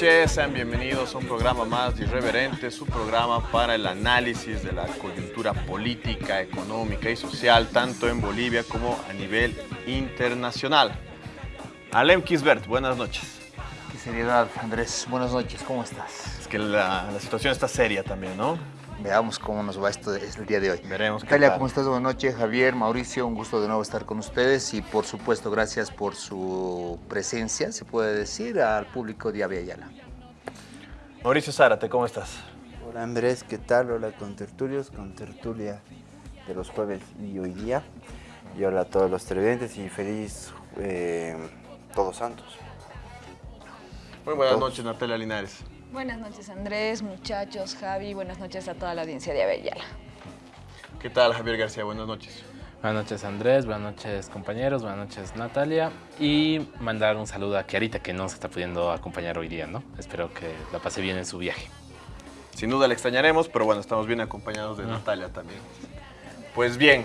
noches, sean bienvenidos a un programa más de Irreverente, su programa para el análisis de la coyuntura política, económica y social, tanto en Bolivia como a nivel internacional. Alem Kisbert, buenas noches. Qué seriedad, Andrés. Buenas noches, ¿cómo estás? Es que la, la situación está seria también, ¿no? Veamos cómo nos va esto el día de hoy. Veremos. Natalia, tal. ¿cómo estás? Buenas noches. Javier, Mauricio, un gusto de nuevo estar con ustedes y por supuesto gracias por su presencia, se puede decir, al público de Avia Yala. Mauricio Zárate, ¿cómo estás? Hola Andrés, ¿qué tal? Hola con tertulios, con tertulia de los jueves y hoy día. Y hola a todos los televidentes y feliz eh, Todos Santos. Muy buenas noches, Natalia Linares. Buenas noches Andrés, muchachos, Javi, buenas noches a toda la audiencia de Avellala. ¿Qué tal, Javier García? Buenas noches. Buenas noches Andrés, buenas noches compañeros, buenas noches Natalia y mandar un saludo a Kiarita que no se está pudiendo acompañar hoy día, ¿no? Espero que la pase bien en su viaje. Sin duda le extrañaremos, pero bueno, estamos bien acompañados de Natalia también. Pues bien,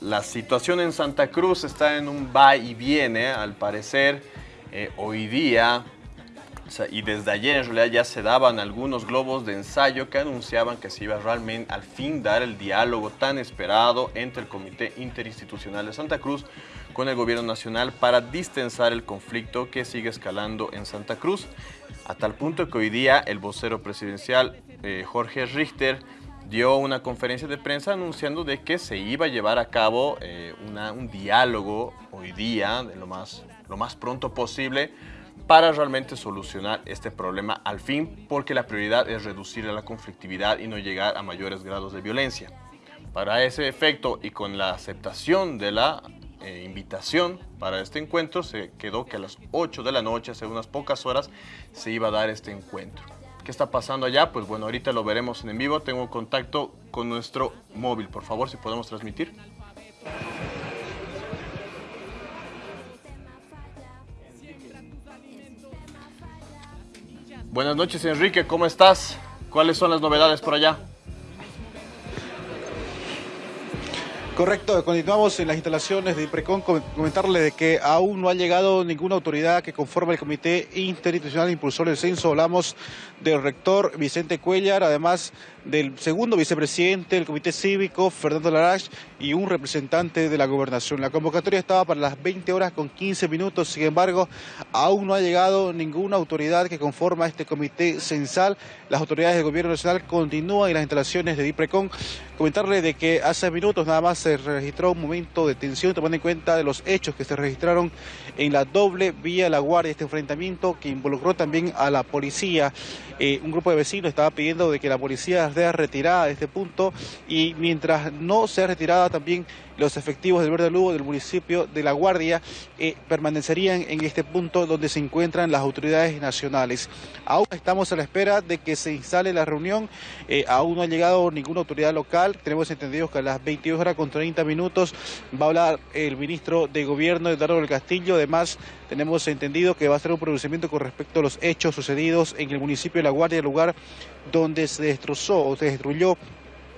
la situación en Santa Cruz está en un va y viene, al parecer. eh, hoy día, y desde ayer en realidad ya se daban algunos globos de ensayo que anunciaban que se iba realmente al fin dar el diálogo tan esperado entre el Comité Interinstitucional de Santa Cruz con el Gobierno Nacional para distensar el conflicto que sigue escalando en Santa Cruz, a tal punto que hoy día el vocero presidencial eh, Jorge Richter dio una conferencia de prensa anunciando de que se iba a llevar a cabo eh, una- un diálogo hoy día, de lo más, lo más pronto posible, para realmente solucionar este problema al fin, porque la prioridad es reducir la conflictividad y no llegar a mayores grados de violencia. Para ese efecto y con la aceptación de la eh, invitación para este encuentro, se quedó que a las 8 de la noche, hace unas pocas horas, se iba a dar este encuentro. ¿Qué está pasando allá? Pues bueno, ahorita lo veremos en vivo. Tengo contacto con nuestro móvil. Por favor, si podemos transmitir. Buenas noches, Enrique. ¿Cómo estás? ¿Cuáles son las novedades por allá? Correcto, continuamos en las instalaciones de IPRECON. Com- Comentarle de que aún no ha llegado ninguna autoridad que conforme el Comité Interinstitucional Impulsor del Censo. Hablamos del rector Vicente Cuellar, además del segundo vicepresidente del Comité Cívico, Fernando Larach, y un representante de la gobernación. La convocatoria estaba para las 20 horas con 15 minutos, sin embargo, aún no ha llegado ninguna autoridad que conforma este comité censal. Las autoridades del gobierno nacional continúan en las instalaciones de DIPRECON. Comentarle de que hace minutos nada más se registró un momento de tensión, tomando en cuenta de los hechos que se registraron en la doble vía La Guardia, este enfrentamiento que involucró también a la policía. Eh, un grupo de vecinos estaba pidiendo de que la policía sea retirada de este punto y mientras no sea retirada también los efectivos del Verde Lugo del municipio de La Guardia eh, permanecerían en este punto donde se encuentran las autoridades nacionales. Aún estamos a la espera de que se instale la reunión, eh, aún no ha llegado ninguna autoridad local, tenemos entendido que a las 22 horas con 30 minutos va a hablar el ministro de Gobierno, Eduardo del Castillo, además tenemos entendido que va a ser un pronunciamiento con respecto a los hechos sucedidos en el municipio de La Guardia, el lugar donde se destrozó o se destruyó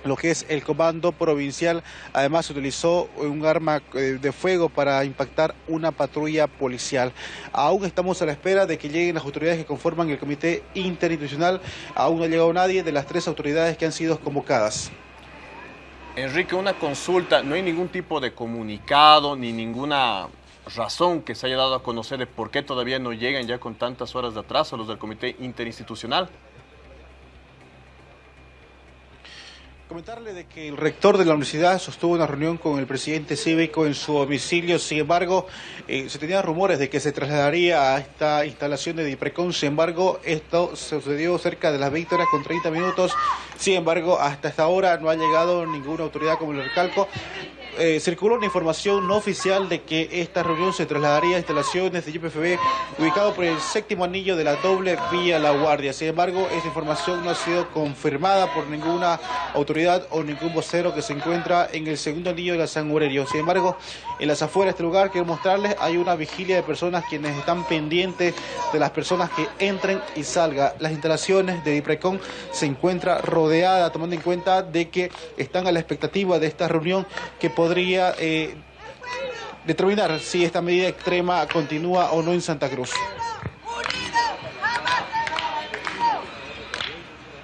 lo que es el comando provincial. Además, se utilizó un arma eh, de fuego para impactar una patrulla policial. Aún estamos a la espera de que lleguen las autoridades que conforman el comité interinstitucional. Aún no ha llegado nadie de las tres autoridades que han sido convocadas. Enrique, una consulta. No hay ningún tipo de comunicado ni ninguna razón que se haya dado a conocer de por qué todavía no llegan ya con tantas horas de atraso los del comité interinstitucional. Comentarle de que el rector de la universidad sostuvo una reunión con el presidente cívico en su domicilio. Sin embargo, eh, se tenían rumores de que se trasladaría a esta instalación de Diprecon. Sin embargo, esto sucedió cerca de las 20 horas con 30 minutos. Sin embargo, hasta esta hora no ha llegado ninguna autoridad como el recalco. Eh, circuló una información no oficial de que esta reunión se trasladaría a instalaciones de YPFB ubicado por el séptimo anillo de la doble vía La Guardia. Sin embargo, esa información no ha sido confirmada por ninguna autoridad o ningún vocero que se encuentra en el segundo anillo de la San Aurelio. Sin embargo, en las afueras de este lugar quiero mostrarles hay una vigilia de personas quienes están pendientes de las personas que entren y salgan. Las instalaciones de Diprecon se encuentra rodeada tomando en cuenta de que están a la expectativa de esta reunión que podría eh, determinar si esta medida extrema continúa o no en Santa Cruz.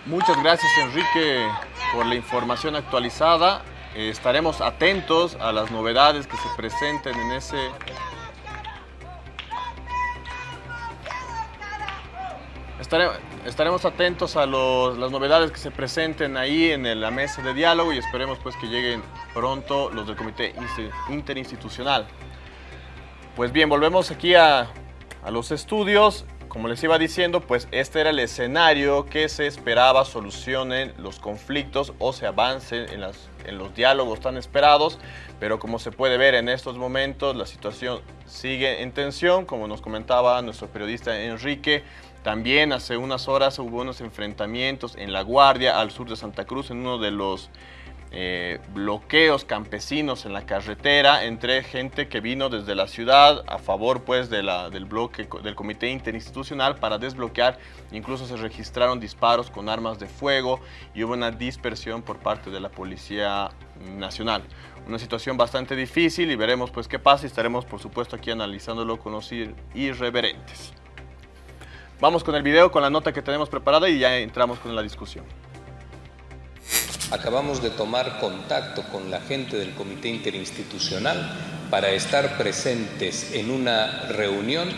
Muchas gracias Enrique por la información actualizada. Eh, estaremos atentos a las novedades que se presenten en ese estaremos atentos a las novedades que se presenten ahí en la mesa de diálogo y esperemos pues que lleguen pronto los del Comité Interinstitucional. Pues bien, volvemos aquí a, a los estudios. Como les iba diciendo, pues este era el escenario que se esperaba solucionen los conflictos o se avancen en, en los diálogos tan esperados, pero como se puede ver en estos momentos, la situación sigue en tensión, como nos comentaba nuestro periodista Enrique, también hace unas horas hubo unos enfrentamientos en La Guardia, al sur de Santa Cruz, en uno de los eh, bloqueos campesinos en la carretera entre gente que vino desde la ciudad a favor pues del bloque del comité interinstitucional para desbloquear. Incluso se registraron disparos con armas de fuego y hubo una dispersión por parte de la Policía Nacional. Una situación bastante difícil y veremos pues qué pasa y estaremos por supuesto aquí analizándolo con los irreverentes. Vamos con el video, con la nota que tenemos preparada y ya entramos con la discusión. Acabamos de tomar contacto con la gente del Comité Interinstitucional para estar presentes en una reunión,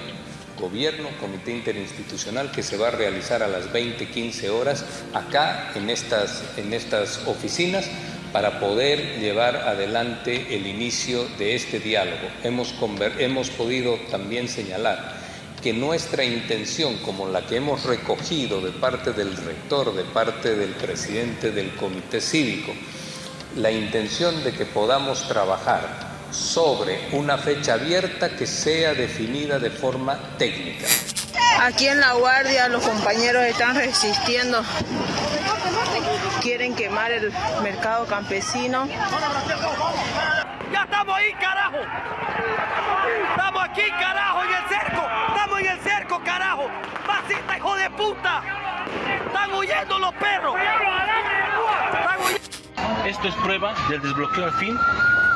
gobierno, Comité Interinstitucional, que se va a realizar a las 20.15 horas acá en estas, en estas oficinas para poder llevar adelante el inicio de este diálogo. Hemos, hemos podido también señalar que nuestra intención, como la que hemos recogido de parte del rector, de parte del presidente del comité cívico, la intención de que podamos trabajar sobre una fecha abierta que sea definida de forma técnica. Aquí en La Guardia los compañeros están resistiendo, quieren quemar el mercado campesino. ¡Ya estamos ahí, carajo! ¡Estamos aquí, carajo, en el cerco! ¡Estamos en el cerco, carajo! ¡Pasita, hijo de puta! ¡Están huyendo los perros! Esto es prueba del desbloqueo al fin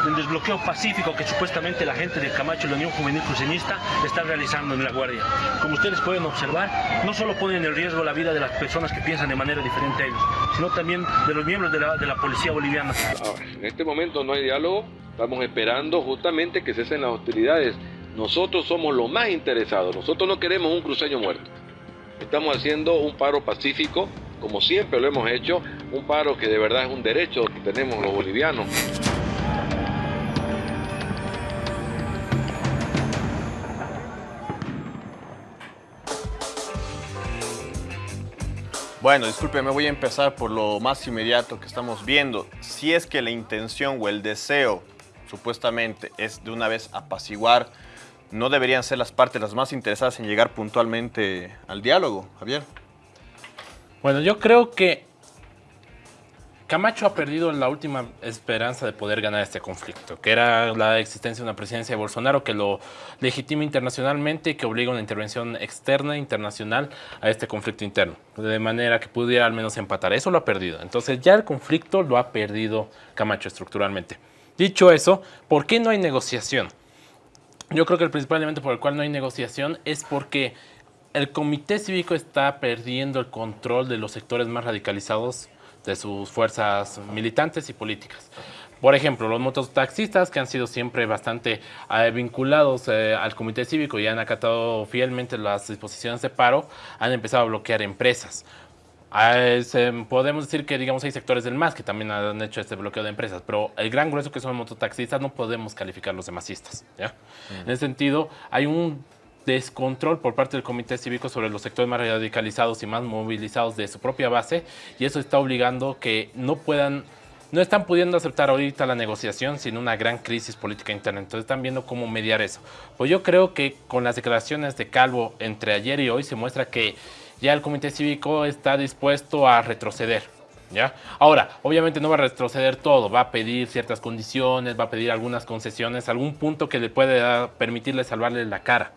del desbloqueo pacífico que supuestamente la gente de Camacho y la Unión Juvenil Cruceñista está realizando en La Guardia. Como ustedes pueden observar, no solo ponen en riesgo la vida de las personas que piensan de manera diferente a ellos, sino también de los miembros de la, de la policía boliviana. en este momento no hay diálogo, Estamos esperando justamente que cesen las hostilidades. Nosotros somos los más interesados. Nosotros no queremos un cruceño muerto. Estamos haciendo un paro pacífico, como siempre lo hemos hecho, un paro que de verdad es un derecho que tenemos los bolivianos. Bueno, disculpe, me voy a empezar por lo más inmediato que estamos viendo. Si es que la intención o el deseo supuestamente es de una vez apaciguar, ¿no deberían ser las partes las más interesadas en llegar puntualmente al diálogo, Javier? Bueno, yo creo que Camacho ha perdido la última esperanza de poder ganar este conflicto, que era la existencia de una presidencia de Bolsonaro que lo legitima internacionalmente y que obliga una intervención externa internacional a este conflicto interno, de manera que pudiera al menos empatar. Eso lo ha perdido. Entonces ya el conflicto lo ha perdido Camacho estructuralmente. Dicho eso, ¿por qué no hay negociación? Yo creo que el principal elemento por el cual no hay negociación es porque el comité cívico está perdiendo el control de los sectores más radicalizados de sus fuerzas militantes y políticas. Por ejemplo, los mototaxistas que han sido siempre bastante eh, vinculados eh, al comité cívico y han acatado fielmente las disposiciones de paro, han empezado a bloquear empresas. Ah, podemos decir que digamos hay sectores del MAS que también han hecho este bloqueo de empresas, pero el gran grueso que son mototaxistas no podemos calificarlos de masistas. ¿ya? En ese sentido, hay un descontrol por parte del Comité Cívico sobre los sectores más radicalizados y más movilizados de su propia base y eso está obligando que no puedan no están pudiendo aceptar ahorita la negociación sin una gran crisis política interna. Entonces están viendo cómo mediar eso. Pues yo creo que con las declaraciones de Calvo entre ayer y hoy se muestra que ya el comité cívico está dispuesto a retroceder. ¿Ya? Ahora, obviamente no va a retroceder todo, va a pedir ciertas condiciones, va a pedir algunas concesiones, algún punto que le puede permitirle salvarle la cara.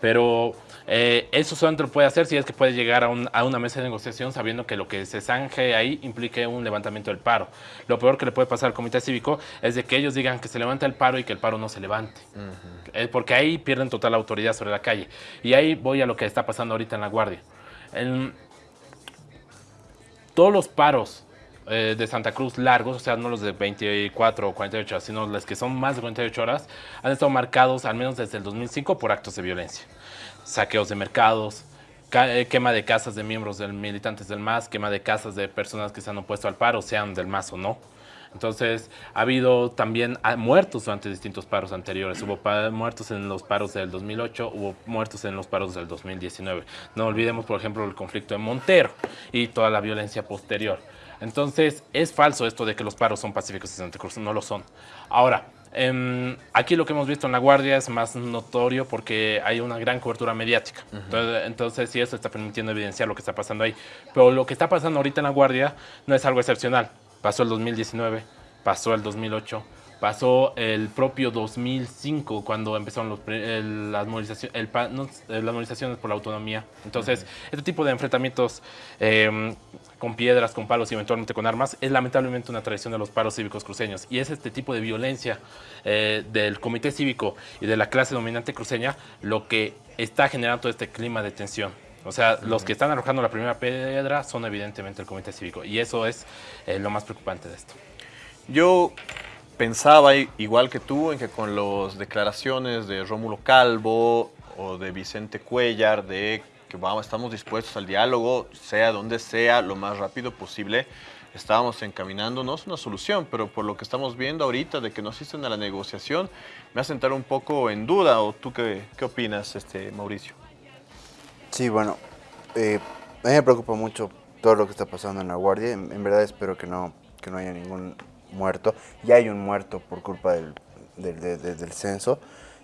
Pero eh, eso solamente lo puede hacer si es que puede llegar a, una mesa de negociación sabiendo que lo que se zanje ahí implique un levantamiento del paro. Lo peor que le puede pasar al comité cívico es de que ellos digan que se levanta el paro y que el paro no se levante. porque ahí pierden total autoridad sobre la calle. Y ahí voy a lo que está pasando ahorita en La Guardia todos los paros eh, de Santa Cruz largos, o sea, no los de 24 o 48 horas, sino los que son más de 48 horas, han estado marcados al menos desde el 2005 por actos de violencia. Saqueos de mercados, eh, quema de casas de miembros del militantes del MAS, quema de casas de personas que se han opuesto al paro, sean del MAS o no. Entonces, ha habido también ah, muertos durante distintos paros anteriores. Hubo muertos en los paros del 2008, hubo muertos en los paros del 2019. No olvidemos, por ejemplo, el conflicto de Montero y toda la violencia posterior. Entonces, es falso esto de que los paros son pacíficos en Santa Cruz, no lo son. Ahora, em, aquí lo que hemos visto en La Guardia es más notorio porque hay una gran cobertura mediática. entonces, entonces, sí, eso está permitiendo evidenciar lo que está pasando ahí. Pero lo que está pasando ahorita en La Guardia no es algo excepcional. Pasó el 2019, pasó el 2008, pasó el propio 2005 cuando empezaron los, las, movilizaciones, las movilizaciones por la autonomía. Entonces, este tipo de enfrentamientos em, con piedras, con palos y eventualmente con armas es lamentablemente una tradición de los paros cívicos cruceños. Y es este tipo de violencia eh, del comité cívico y de la clase dominante cruceña lo que está generando este clima de tensión. O sea, los que están arrojando la primera piedra son evidentemente el comité cívico. Y eso es eh, lo más preocupante de esto. Yo pensaba igual que tú en que con las declaraciones de Rómulo Calvo o de Vicente Cuellar de que vamos, estamos dispuestos al diálogo, sea donde sea, lo más rápido posible, estábamos encaminándonos una solución, pero por lo que estamos viendo ahorita de que no asisten a la negociación, me hace entrar un poco en duda, o tú qué, qué opinas, este, Mauricio? Sí, bueno, eh, a mí me preocupa mucho todo lo que está pasando en la Guardia, en, verdad espero que no, que no haya ningún muerto. Ya hay un muerto por culpa del, del, censo.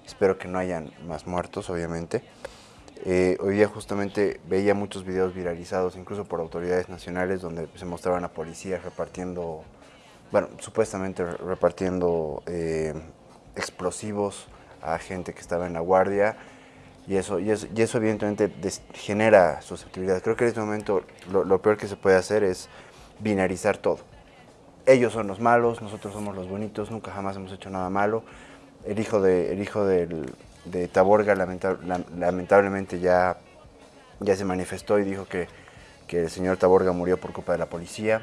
Espero que no hayan más muertos, obviamente. Eh, hoy día justamente veía muchos videos viralizados, incluso por autoridades nacionales, donde se mostraban a policías repartiendo, bueno, supuestamente repartiendo eh, explosivos a gente que estaba en la guardia. Y eso, y eso, y eso evidentemente genera susceptibilidad. Creo que en este momento lo, lo peor que se puede hacer es binarizar todo ellos son los malos, nosotros somos los bonitos, nunca jamás hemos hecho nada malo. El hijo de, el hijo de Taborga lamentablemente ya, ya se manifestó y dijo que, el señor Taborga murió por culpa de la policía.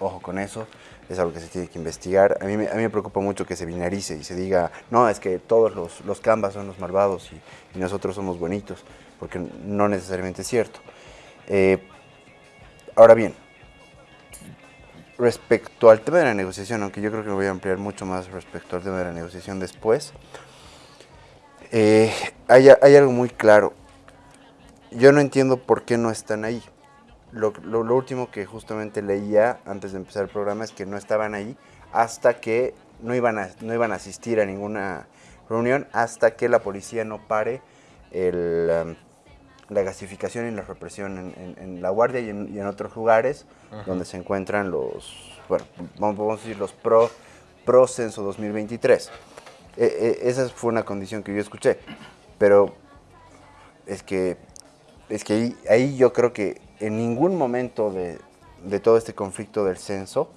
Ojo con eso, es algo que se tiene que investigar. A mí, me preocupa mucho que se binarice y se diga, no, es que todos los, los cambas son los malvados y, nosotros somos bonitos, porque no necesariamente es cierto. Eh, ahora bien, respecto al tema de la negociación, aunque yo creo que me voy a ampliar mucho más respecto al tema de la negociación después, eh, hay, algo muy claro. Yo no entiendo por qué no están ahí. Lo, último que justamente leía antes de empezar el programa es que no estaban ahí hasta que no iban a, no iban a asistir a ninguna reunión hasta que la policía no pare el, um, la gasificación y la represión en, La Guardia y en, otros lugares donde se encuentran los, bueno, vamos, a decir los pro, pro censo 2023. E, e, esa fue una condición que yo escuché, pero es que, es que ahí, yo creo que en ningún momento de, todo este conflicto del censo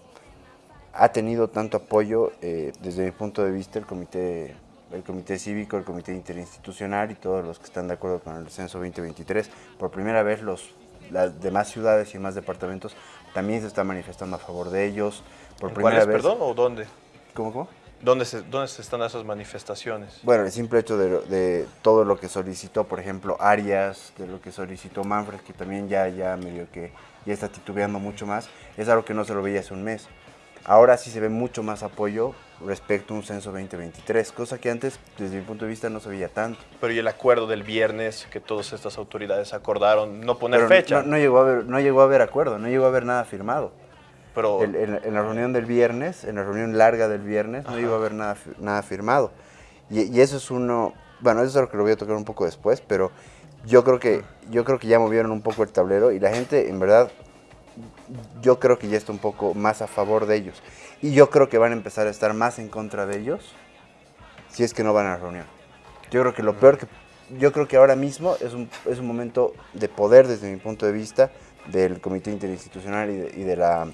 ha tenido tanto apoyo eh, desde mi punto de vista el comité el Comité Cívico, el Comité Interinstitucional y todos los que están de acuerdo con el censo 2023. Por primera vez los, las demás ciudades y más departamentos también se están manifestando a favor de ellos. Por primera vez, perdón, o dónde? ¿Cómo, cómo? ¿Dónde se, ¿Dónde se están esas manifestaciones? Bueno, el simple hecho de, de, todo lo que solicitó, por ejemplo, Arias, de lo que solicitó Manfred, que también ya, ya medio que ya está titubeando mucho más, es algo que no se lo veía hace un mes. Ahora sí se ve mucho más apoyo respecto a un censo 2023, cosa que antes, desde mi punto de vista, no se veía tanto. Pero y el acuerdo del viernes que todas estas autoridades acordaron no poner fecha. No, llegó a haber, no llegó a haber acuerdo, no llegó a haber nada firmado. Pero en, la reunión del viernes, en la reunión larga del viernes, no llegó a haber nada, nada firmado. Y, eso es uno, bueno, eso es algo que lo voy a tocar un poco después, pero yo creo que, yo creo que ya movieron un poco el tablero y la gente, en verdad, yo creo que ya está un poco más a favor de ellos. Y yo creo que van a empezar a estar más en contra de ellos si es que no van a la reunión. Yo creo que lo peor que... Yo creo que ahora mismo es un, es un momento de poder desde mi punto de vista del Comité Interinstitucional y, de, la,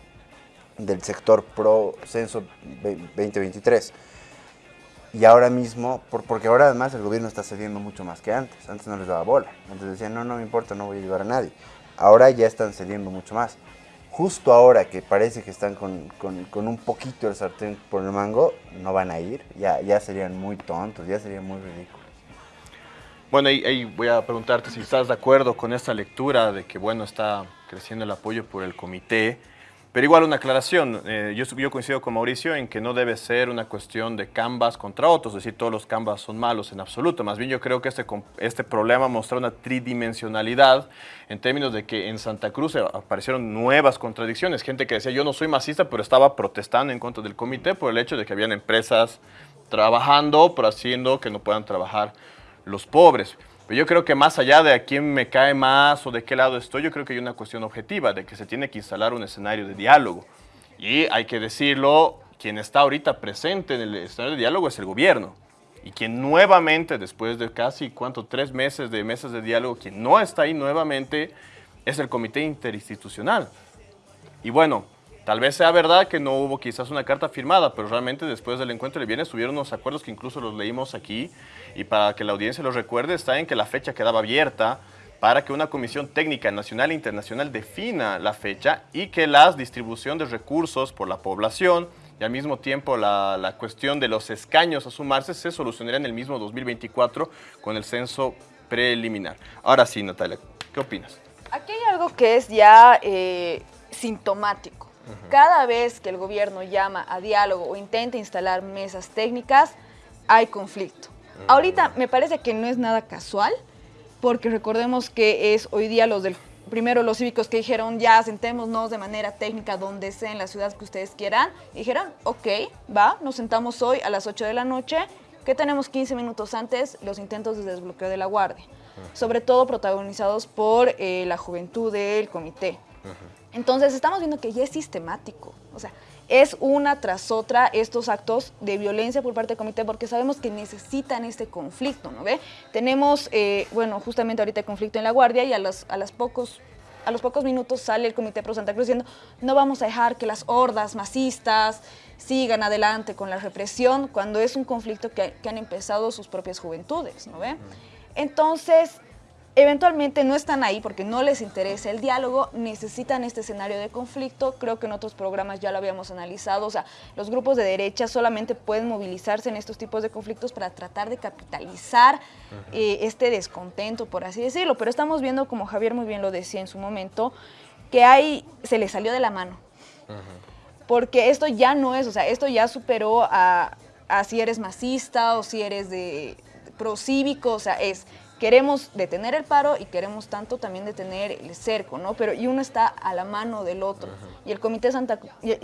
del sector pro censo 2023. Y ahora mismo, porque ahora además el gobierno está cediendo mucho más que antes. Antes no les daba bola. Antes decían, no, no me importa, no voy a ayudar a nadie. Ahora ya están cediendo mucho más. justo ahora que parece que están con, con- con un poquito el sartén por el mango, no van a ir, ya, ya serían muy tontos, ya sería muy ridículo. Bueno, ahí, ahí voy a preguntarte si estás de acuerdo con esta lectura de que, bueno, está creciendo el apoyo por el comité, pero igual una aclaración, eh, yo, coincido con Mauricio en que no debe ser una cuestión de canvas contra otros, es decir, todos los canvas son malos en absoluto, más bien yo creo que este, este problema muestra una tridimensionalidad en términos de que en Santa Cruz aparecieron nuevas contradicciones, gente que decía yo no soy masista, pero estaba protestando en contra del comité por el hecho de que habían empresas trabajando, pero haciendo que no puedan trabajar los pobres. Pero yo creo que más allá de a quién me cae más o de qué lado estoy, yo creo que hay una cuestión objetiva de que se tiene que instalar un escenario de diálogo. Y hay que decirlo, quien está ahorita presente en el escenario de diálogo es el gobierno. Y quien nuevamente, después de casi, ¿cuánto? Tres meses de mesas de diálogo, quien no está ahí nuevamente es el comité interinstitucional. Y bueno, tal vez sea verdad que no hubo quizás una carta firmada, pero realmente después del encuentro de viernes tuvieron unos acuerdos que incluso los leímos aquí y para que la audiencia los recuerde está en que la fecha quedaba abierta para que una comisión técnica nacional e internacional defina la fecha y que la distribución de recursos por la población y al mismo tiempo la, la cuestión de los escaños a sumarse se solucionaría en el mismo 2024 con el censo preliminar. Ahora sí, Natalia, ¿qué opinas? Aquí hay algo que es ya eh, sintomático. Cada vez que el gobierno llama a diálogo o intenta instalar mesas técnicas, hay conflicto. Ahorita me parece que no es nada casual, porque recordemos que es hoy día los del primero los cívicos que dijeron ya sentémonos de manera técnica donde sea en la ciudad que ustedes quieran. Dijeron, ok, va, nos sentamos hoy a las 8 de la noche, que tenemos 15 minutos antes los intentos de desbloqueo de la guardia, sobre todo protagonizados por eh, la juventud del comité. Entonces estamos viendo que ya es sistemático, o sea, es una tras otra estos actos de violencia por parte del comité porque sabemos que necesitan este conflicto, ¿no ve? Tenemos, eh, bueno, justamente ahorita el conflicto en la guardia y a los, a las pocos a los pocos minutos sale el Comité Pro Santa Cruz diciendo no vamos a dejar que las hordas masistas sigan adelante con la represión cuando es un conflicto que, que han empezado sus propias juventudes, ¿no ve? Entonces, eventualmente no están ahí porque no les interesa el diálogo, necesitan este escenario de conflicto, creo que en otros programas ya lo habíamos analizado, o sea, los grupos de derecha solamente pueden movilizarse en estos tipos de conflictos para tratar de capitalizar eh, este descontento, por así decirlo, pero estamos viendo, como Javier muy bien lo decía en su momento, que hay, se le salió de la mano, porque esto ya no es, o sea, esto ya superó a, a si eres masista o si eres de procívico, o sea, es queremos detener el paro y queremos tanto también detener el cerco, ¿no? Pero y uno está a la mano del otro. Y el Comité Santa y, y-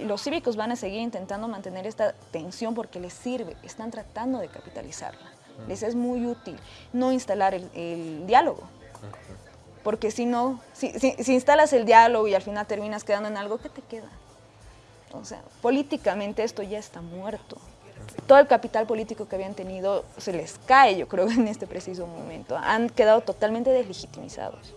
y los cívicos van a seguir intentando mantener esta tensión porque les sirve, están tratando de capitalizarla. Les es muy útil no instalar el, el diálogo. Porque si no, si, si- si instalas el diálogo y al final terminas quedando en algo, ¿qué te queda? O sea, políticamente esto ya está muerto. Todo el capital político que habían tenido se les cae, yo creo, en este preciso momento. Han quedado totalmente deslegitimizados.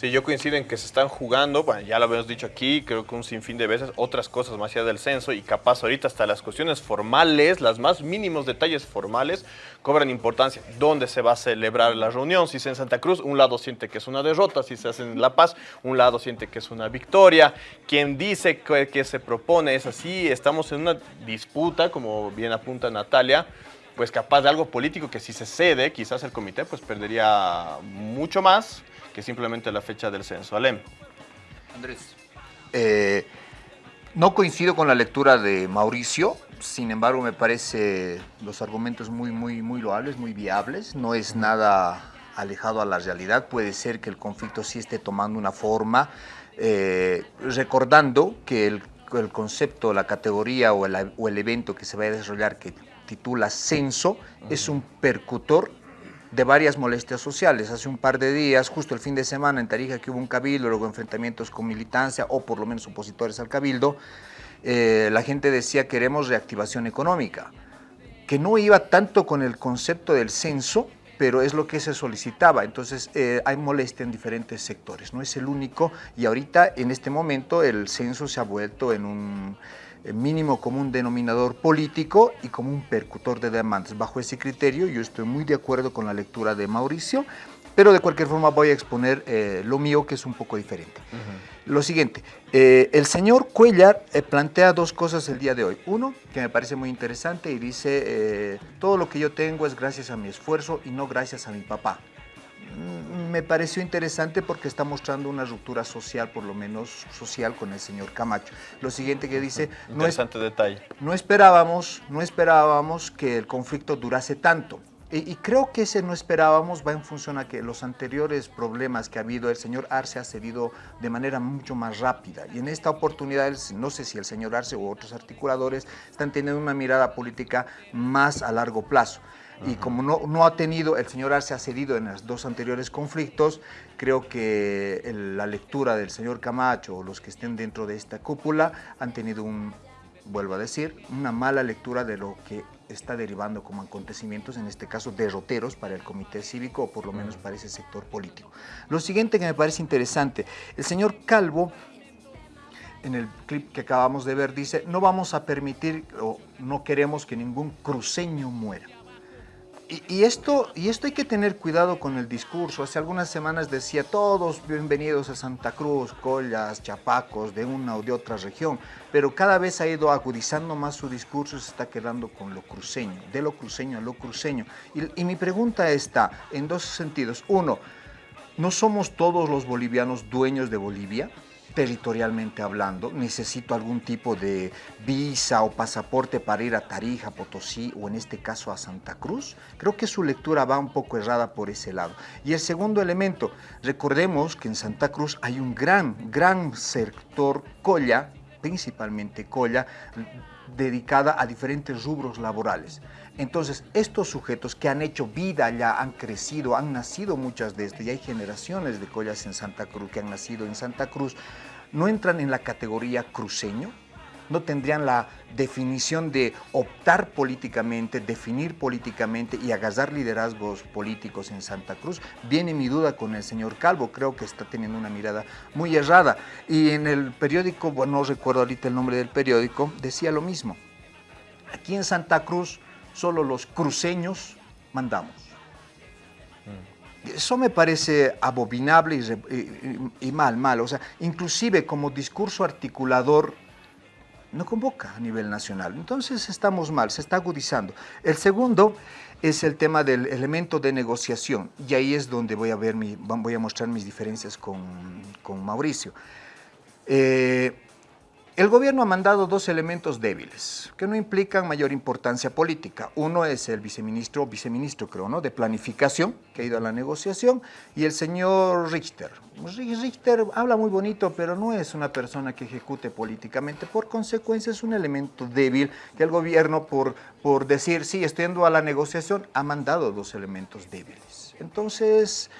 Sí, yo coincido en que se están jugando, bueno, ya lo habíamos dicho aquí, creo que un sinfín de veces, otras cosas más allá del censo y capaz ahorita hasta las cuestiones formales, las más mínimos detalles formales, cobran importancia. ¿Dónde se va a celebrar la reunión? Si es en Santa Cruz, un lado siente que es una derrota, si se hace en La Paz, un lado siente que es una victoria. Quien dice que, que se propone es así, estamos en una disputa, como bien apunta Natalia, pues capaz de algo político que si se cede, quizás el comité pues perdería mucho más que simplemente la fecha del censo. Alem. Andrés. Eh, no coincido con la lectura de Mauricio, sin embargo me parece los argumentos muy, muy, muy loables, muy viables. No es nada alejado a la realidad. Puede ser que el conflicto sí esté tomando una forma, eh, recordando que el, el concepto, la categoría o el, o el evento que se va a desarrollar que titula censo es un percutor de varias molestias sociales. Hace un par de días, justo el fin de semana en Tarija, que hubo un cabildo, luego enfrentamientos con militancia o por lo menos opositores al cabildo, eh, la gente decía queremos reactivación económica, que no iba tanto con el concepto del censo, pero es lo que se solicitaba. Entonces eh, hay molestia en diferentes sectores, no es el único y ahorita en este momento el censo se ha vuelto en un eh, mínimo común denominador político y como un percutor de demandas. Bajo ese criterio yo estoy muy de acuerdo con la lectura de Mauricio, Pero de cualquier forma voy a exponer eh, lo mío, que es un poco diferente. Lo siguiente, eh, el señor Cuellar eh, plantea dos cosas el día de hoy. Uno, que me parece muy interesante y dice, todo lo que yo tengo es gracias a mi esfuerzo y no gracias a mi papá. Mm, Me pareció interesante porque está mostrando una ruptura social, por lo menos social, con el señor Camacho. Lo siguiente que dice, no, es- Interesante detalle. no esperábamos, no esperábamos que el conflicto durase tanto. Y, y creo que ese no esperábamos va en función a que los anteriores problemas que ha habido, el señor Arce ha cedido de manera mucho más rápida. Y en esta oportunidad, no sé si el señor Arce u otros articuladores están teniendo una mirada política más a largo plazo. Y como no, no ha tenido, el señor Arce ha cedido en los dos anteriores conflictos, creo que el- la lectura del señor Camacho o los que estén dentro de esta cúpula han tenido un, vuelvo a decir, una mala lectura de lo que está derivando como acontecimientos, en este caso derroteros para el comité cívico o por lo menos para ese sector político. Lo siguiente que me parece interesante, el señor Calvo en el clip que acabamos de ver dice, no vamos a permitir o no queremos que ningún cruceño muera. Y, esto, y esto hay que tener cuidado con el discurso. Hace algunas semanas decía, todos bienvenidos a Santa Cruz, Collas, Chapacos, de una o de otra región, pero cada vez ha ido agudizando más su discurso y se está quedando con lo cruceño, de lo cruceño a lo cruceño. Y, y mi pregunta está en dos sentidos. Uno, ¿no somos todos los bolivianos dueños de Bolivia? Territorialmente hablando, necesito algún tipo de visa o pasaporte para ir a Tarija, Potosí o en este caso a Santa Cruz. Creo que su lectura va un poco errada por ese lado. Y el segundo elemento, recordemos que en Santa Cruz hay un gran, gran sector colla, principalmente colla, dedicada a diferentes rubros laborales. Entonces, estos sujetos que han hecho vida allá, han crecido, han nacido muchas de estas, y hay generaciones de collas en Santa Cruz que han nacido en Santa Cruz, no entran en la categoría cruceño, no tendrían la definición de optar políticamente, definir políticamente y agarrar liderazgos políticos en Santa Cruz. Viene mi duda con el señor Calvo, creo que está teniendo una mirada muy errada. Y en el periódico, bueno, no recuerdo ahorita el nombre del periódico, decía lo mismo. Aquí en Santa Cruz solo los cruceños mandamos. Eso me parece abominable y, mal, mal. O sea, inclusive como discurso articulador no convoca a nivel nacional. Entonces estamos mal, se está agudizando. El segundo es el tema del elemento de negociación y ahí es donde voy a, ver mi- voy a mostrar mis diferencias con, con Mauricio. Eh, el gobierno ha mandado dos elementos débiles que no implican mayor importancia política. Uno es el viceministro, viceministro creo, ¿no? De planificación, que ha ido a la negociación, y el señor Richter. Ri- Richter habla muy bonito, pero no es una persona que ejecute políticamente. Por consecuencia, es un elemento débil que el gobierno, por, por decir, sí, estoy yendo a la negociación, ha mandado dos elementos débiles. Entonces,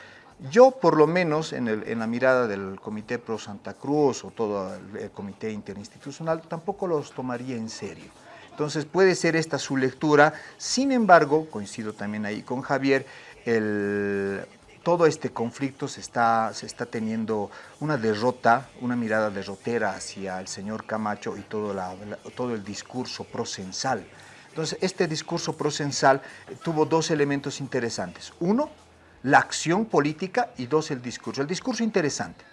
yo, por lo menos, en, la mirada del Comité Pro Santa Cruz o todo el, Comité Interinstitucional, tampoco los tomaría en serio. Entonces, puede ser esta su lectura. Sin embargo, coincido también ahí con Javier, todo este conflicto se está, teniendo una derrota, una mirada derrotera hacia el señor Camacho y todo, todo el discurso procensal. Entonces, este discurso procensal eh, tuvo dos elementos interesantes. Uno, la acción política y dos, el discurso. El discurso interesante,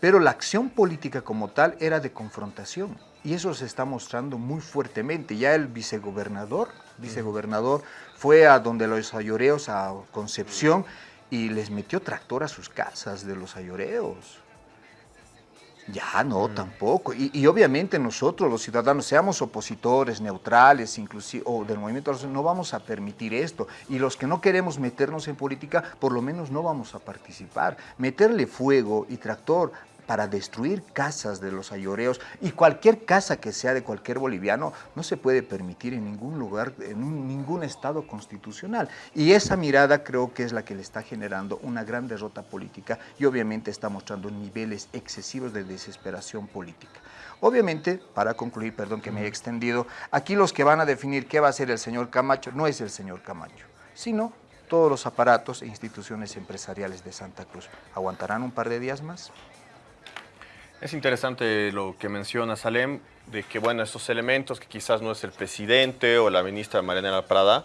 pero la acción política como tal era de confrontación y eso se está mostrando muy fuertemente. Ya el vicegobernador, vicegobernador fue a donde los ayoreos, a Concepción, y les metió tractor a sus casas de los ayoreos. Ya, no, tampoco. Y, y obviamente nosotros, los ciudadanos, seamos opositores, neutrales, inclusive, o del movimiento, no vamos a permitir esto. Y los que no queremos meternos en política, por lo menos no vamos a participar. Meterle fuego y tractor para destruir casas de los ayoreos y cualquier casa que sea de cualquier boliviano no se puede permitir en ningún lugar, en ningún estado constitucional. Y esa mirada creo que es la que le está generando una gran derrota política y obviamente está mostrando niveles excesivos de desesperación política. Obviamente, para concluir, perdón que me he extendido, aquí los que van a definir qué va a hacer el señor Camacho no es el señor Camacho, sino todos los aparatos e instituciones empresariales de Santa Cruz. ¿Aguantarán un par de días más? Es interesante lo que menciona Salem, de que, bueno, estos elementos, que quizás no es el presidente o la ministra Mariana Prada,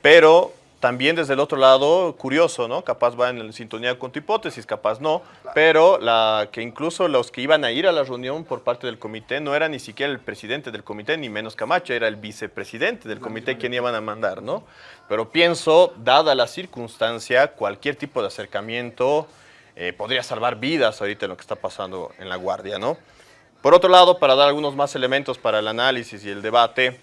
pero también desde el otro lado, curioso, ¿no? Capaz va en sintonía con tu hipótesis, capaz no, pero la, que incluso los que iban a ir a la reunión por parte del comité no era ni siquiera el presidente del comité, ni menos Camacho, era el vicepresidente del comité quien iban a mandar, ¿no? Pero pienso, dada la circunstancia, cualquier tipo de acercamiento eh, podría salvar vidas ahorita en lo que está pasando en la Guardia, ¿no? Por otro lado, para dar algunos más elementos para el análisis y el debate,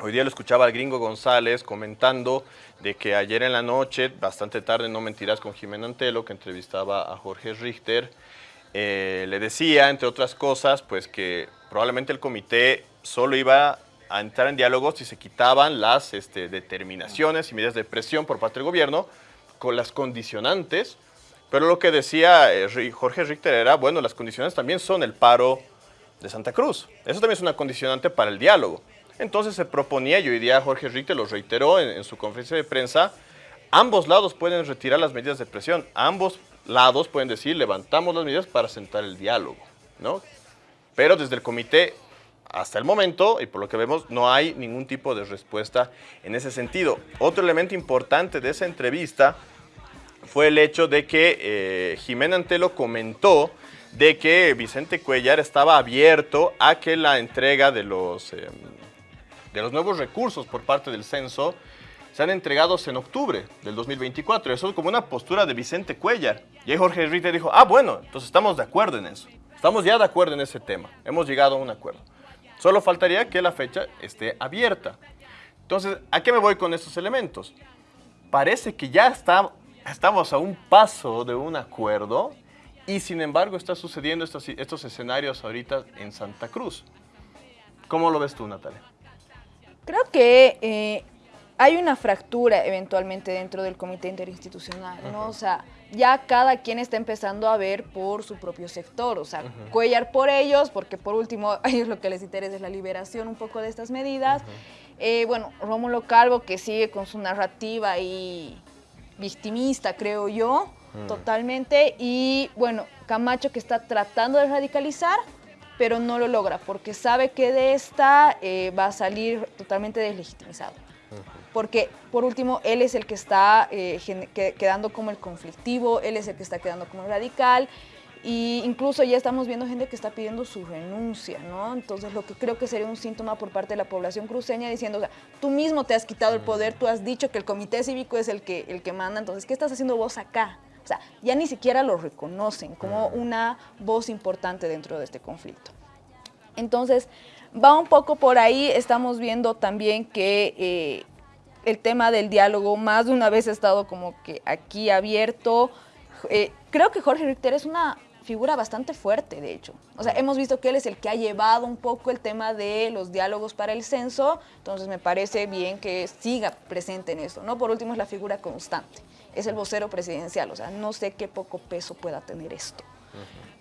Hoy día lo escuchaba al gringo González comentando de que ayer en la noche, bastante tarde, no mentirás, con Jimena Antelo, que entrevistaba a Jorge Richter, eh, le decía, entre otras cosas, pues que probablemente el comité solo iba a entrar en diálogo si se quitaban las este, determinaciones y medidas de presión por parte del gobierno con las condicionantes, pero lo que decía eh, Jorge Richter era, bueno, las condicionantes también son el paro de Santa Cruz. Eso también es una condicionante para el diálogo. Entonces se proponía, y hoy día Jorge Richter lo reiteró en, su conferencia de prensa, ambos lados pueden retirar las medidas de presión, ambos lados pueden decir, levantamos las medidas para sentar el diálogo, ¿no? Pero desde el comité, hasta el momento, y por lo que vemos, no hay ningún tipo de respuesta en ese sentido. Otro elemento importante de esa entrevista fue el hecho de que eh, Jimena Antelo comentó de que Vicente Cuellar estaba abierto a que la entrega de los... Em, de los nuevos recursos por parte del censo sean entregados en octubre del 2024. Eso es como una postura de Vicente Cuellar. Y ahí Jorge Ritter dijo, ah, bueno, entonces estamos de acuerdo en eso. Estamos ya de acuerdo en ese tema. Hemos llegado a un acuerdo. Solo faltaría que la fecha esté abierta. Entonces, ¿a qué me voy con estos elementos? Parece que ya está, estamos a un paso de un acuerdo y sin embargo está sucediendo estos, estos escenarios ahorita en Santa Cruz. ¿Cómo lo ves tú, Natalia? Creo que eh, hay una fractura eventualmente dentro del comité interinstitucional, ¿no? O sea, ya cada quien está empezando a ver por su propio sector, o sea, Cuellar por ellos, porque por último a ellos lo que les interesa es la liberación un poco de estas medidas. Eh, bueno, Rómulo Calvo que sigue con su narrativa y victimista, creo yo, totalmente, y bueno, Camacho que está tratando de radicalizar, pero no lo logra porque sabe que de esta eh, va a salir totalmente deslegitimizado. Porque, por último, él es el que está eh, quedando como el conflictivo, él es el que está quedando como el radical, y incluso ya estamos viendo gente que está pidiendo su renuncia, ¿no? Entonces, lo que creo que sería un síntoma por parte de la población cruceña diciendo, o sea, tú mismo te has quitado el poder, tú has dicho que el comité cívico es el que, el que manda, entonces, ¿qué estás haciendo vos acá? O sea, ya ni siquiera lo reconocen como una voz importante dentro de este conflicto. Entonces, va un poco por ahí, estamos viendo también que eh, el tema del diálogo más de una vez ha estado como que aquí abierto. Eh, creo que Jorge Richter es una figura bastante fuerte, de hecho. O sea, hemos visto que él es el que ha llevado un poco el tema de los diálogos para el censo, entonces me parece bien que siga presente en esto, ¿no? Por último, es la figura constante es el vocero presidencial, o sea, no sé qué poco peso pueda tener esto.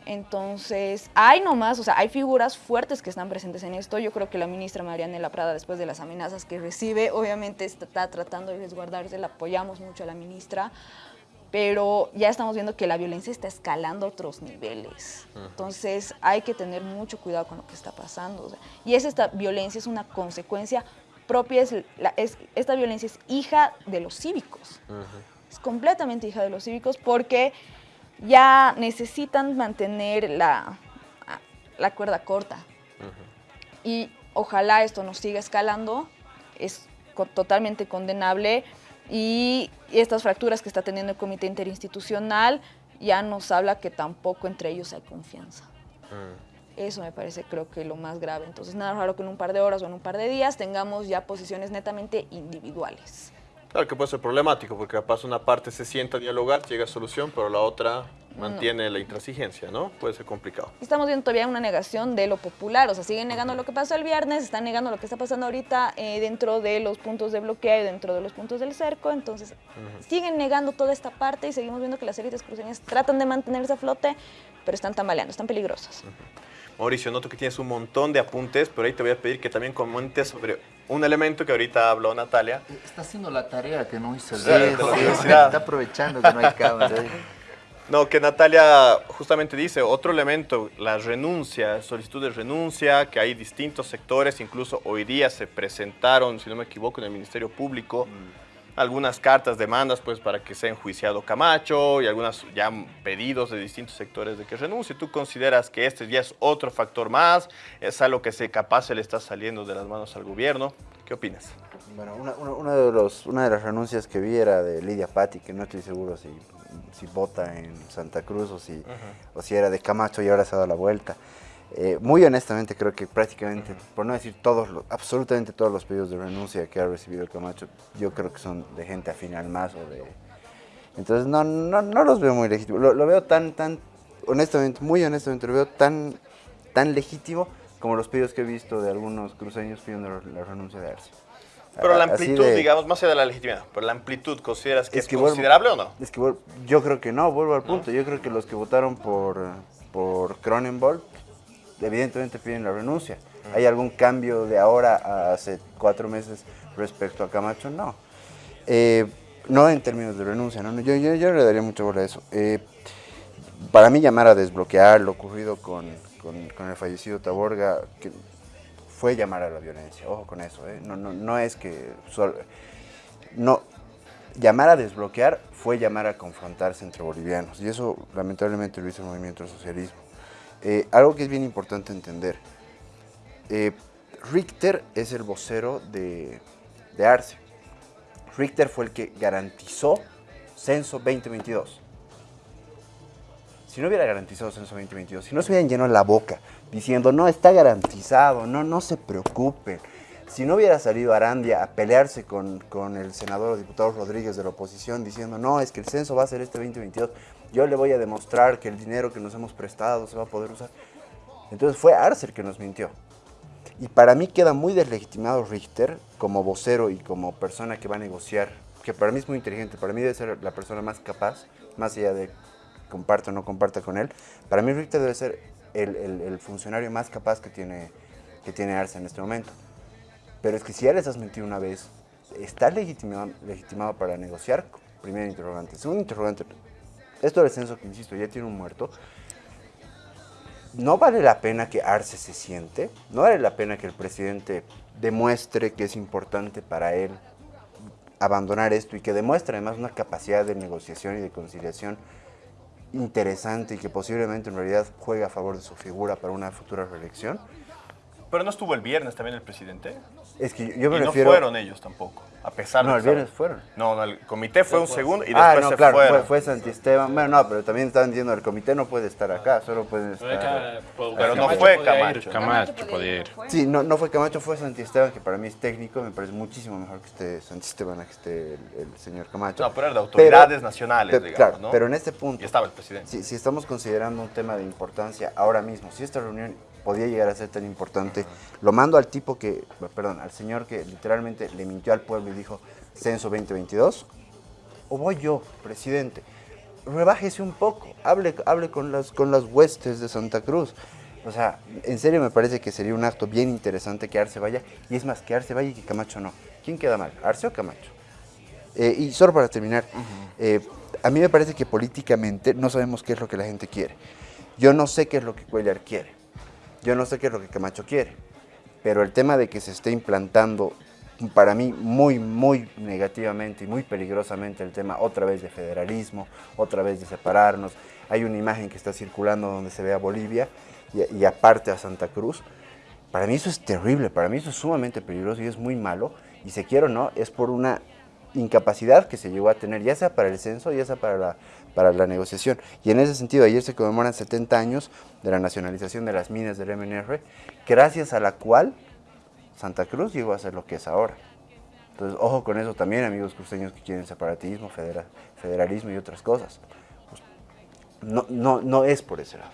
Entonces, hay nomás, o sea, hay figuras fuertes que están presentes en esto. Yo creo que la ministra Marianela Prada, después de las amenazas que recibe, obviamente está, tratando de resguardarse, la apoyamos mucho a la ministra, pero ya estamos viendo que la violencia está escalando a otros niveles. Entonces, hay que tener mucho cuidado con lo que está pasando. y es esta violencia es una consecuencia propia, es, esta violencia es hija de los cívicos es completamente hija de los cívicos porque ya necesitan mantener la, la cuerda corta. Y ojalá esto no siga escalando, es totalmente condenable y, estas fracturas que está teniendo el comité interinstitucional ya nos habla que tampoco entre ellos hay confianza. Eso me parece creo que lo más grave. Entonces nada raro que en un par de horas o en un par de días tengamos ya posiciones netamente individuales. Claro que puede ser problemático, porque capaz una parte se sienta a dialogar, llega a solución, pero la otra mantiene la intransigencia, ¿no? Puede ser complicado. Estamos viendo todavía una negación de lo popular, o sea, siguen negando lo que pasó el viernes, están negando lo que está pasando ahorita eh, dentro de los puntos de bloqueo y dentro de los puntos del cerco, entonces siguen negando toda esta parte y seguimos viendo que las élites cruceñas tratan de mantenerse a flote, pero están tambaleando, están peligrosas. Mauricio, noto que tienes un montón de apuntes, pero ahí te voy a pedir que también comentes sobre un elemento que ahorita habló Natalia. Está haciendo la tarea que no hizo el Está aprovechando que no hay cámara. No, que Natalia justamente dice, otro elemento, la renuncia, solicitud de renuncia, que hay distintos sectores, incluso hoy día se presentaron, si no me equivoco, en el Ministerio Público, algunas cartas, demandas, pues para que sea enjuiciado Camacho y algunos ya pedidos de distintos sectores de que renuncie. ¿Tú consideras que este ya es otro factor más? ¿Es algo que se capaz se le está saliendo de las manos al gobierno? ¿Qué opinas? Bueno, una, una- una de los, una de las renuncias que vi era de Lidia Patti, que no estoy seguro si, si vota en Santa Cruz o si, o si era de Camacho y ahora se ha dado la vuelta. Eh, muy honestamente creo que prácticamente, por no decir todos, los- absolutamente todos los pedidos de renuncia que ha recibido Camacho, yo creo que son de gente afín al MAS o de... Entonces no, no, no los veo muy legítimos. Lo, lo veo tan, tan, honestamente, muy honestamente, lo veo tan, tan legítimo como los pedidos que he visto de algunos cruceños pidiendo la renuncia de Arce. Pero la amplitud, de- digamos, más allá de la legitimidad, pero la amplitud, ¿consideras que es, que vuelvo- considerable o no? Es que yo creo que no, vuelvo al punto. Yo creo que los que votaron por, por Cronenberg evidentemente piden la renuncia. ¿Hay algún cambio de ahora a hace cuatro meses respecto a Camacho? No. Eh, no en términos de renuncia, no, no, yo, yo, yo le daría mucha bola a eso. Eh, para mí llamar a desbloquear lo ocurrido con, con- con el fallecido Taborga, que fue llamar a la violencia, ojo con eso, ¿eh? no, no, no es que... no, llamar a desbloquear fue llamar a confrontarse entre bolivianos, y eso lamentablemente lo hizo el movimiento socialismo. Eh, algo que es bien importante entender, eh, Richter es el vocero de, de Arce. Richter fue el que garantizó Censo 2022. Si no hubiera garantizado Censo 2022, si no se hubieran llenado la boca diciendo, no, está garantizado, no, no se preocupen. Si no hubiera salido Arandia a pelearse con, con el senador o diputado Rodríguez de la oposición diciendo, no, es que el censo va a ser este 2022, yo le voy a demostrar que el dinero que nos hemos prestado se va a poder usar. Entonces fue Arce el que nos mintió. Y para mí queda muy deslegitimado Richter como vocero y como persona que va a negociar, que para mí es muy inteligente, para mí debe ser la persona más capaz, más allá de comparta o no comparta con él, para mí Richter debe ser el, el- el funcionario más capaz que tiene, que tiene Arce en este momento. Pero es que si ya les has mentido una vez, ¿está legitimado, legitimado para negociar? Primer interrogante. Segundo interrogante, esto del censo que insisto, ya tiene un muerto, no vale la pena que Arce se siente, no vale la pena que el presidente demuestre que es importante para él abandonar esto y que demuestre además una capacidad de negociación y de conciliación interesante y que posiblemente en realidad juegue a favor de su figura para una futura reelección. Pero no estuvo el viernes también el presidente. Es que yo me y refiero... no fueron ellos tampoco, a pesar No, de el viernes fueron. No, no, el comité fue un segundo y después ah, no, se claro, fueron. fue, fue Santisteban. Bueno, no, pero también estaban diciendo el comité no puede estar acá, solo puede estar... Pero no fue Camacho. Camacho podía ir. Sí, no, no fue Camacho, fue Santisteban, que para mí es técnico, me parece muchísimo mejor que esté Santisteban a que esté el, el señor Camacho. No, pero era de autoridades nacionales, pe- digamos, claro, ¿no? pero en este punto... Y estaba el presidente. Si, si estamos considerando un tema de importancia ahora mismo, si esta reunión podía llegar a ser tan importante, lo mando al tipo que, perdón, al señor que literalmente le mintió al pueblo y dijo censo 2022, o voy yo, presidente, rebájese un poco, hable, hable con, las, con las huestes de Santa Cruz. O sea, en serio me parece que sería un acto bien interesante que Arce vaya, y es más, que Arce vaya y que Camacho no. ¿Quién queda mal, Arce o Camacho? Eh, y solo para terminar, eh, a mí me parece que políticamente no sabemos qué es lo que la gente quiere. Yo no sé qué es lo que Cuellar quiere. Yo no sé qué es lo que Camacho quiere. Pero el tema de que se esté implantando, para mí, muy, muy negativamente y muy peligrosamente el tema otra vez de federalismo, otra vez de separarnos. Hay una imagen que está circulando donde se ve a Bolivia y, aparte a Santa Cruz. Para mí eso es terrible, para mí eso es sumamente peligroso y es muy malo. Y se quiere o no, es por una incapacidad que se llegó a tener, ya sea para el censo, ya sea para la, para la negociación. Y en ese sentido, ayer se conmemoran 70 años de la nacionalización de las minas del MNR, gracias a la cual Santa Cruz llegó a ser lo que es ahora. Entonces, ojo con eso también, amigos cruceños que quieren separatismo, federa- federalismo y otras cosas. Pues, no, no, no es por ese lado.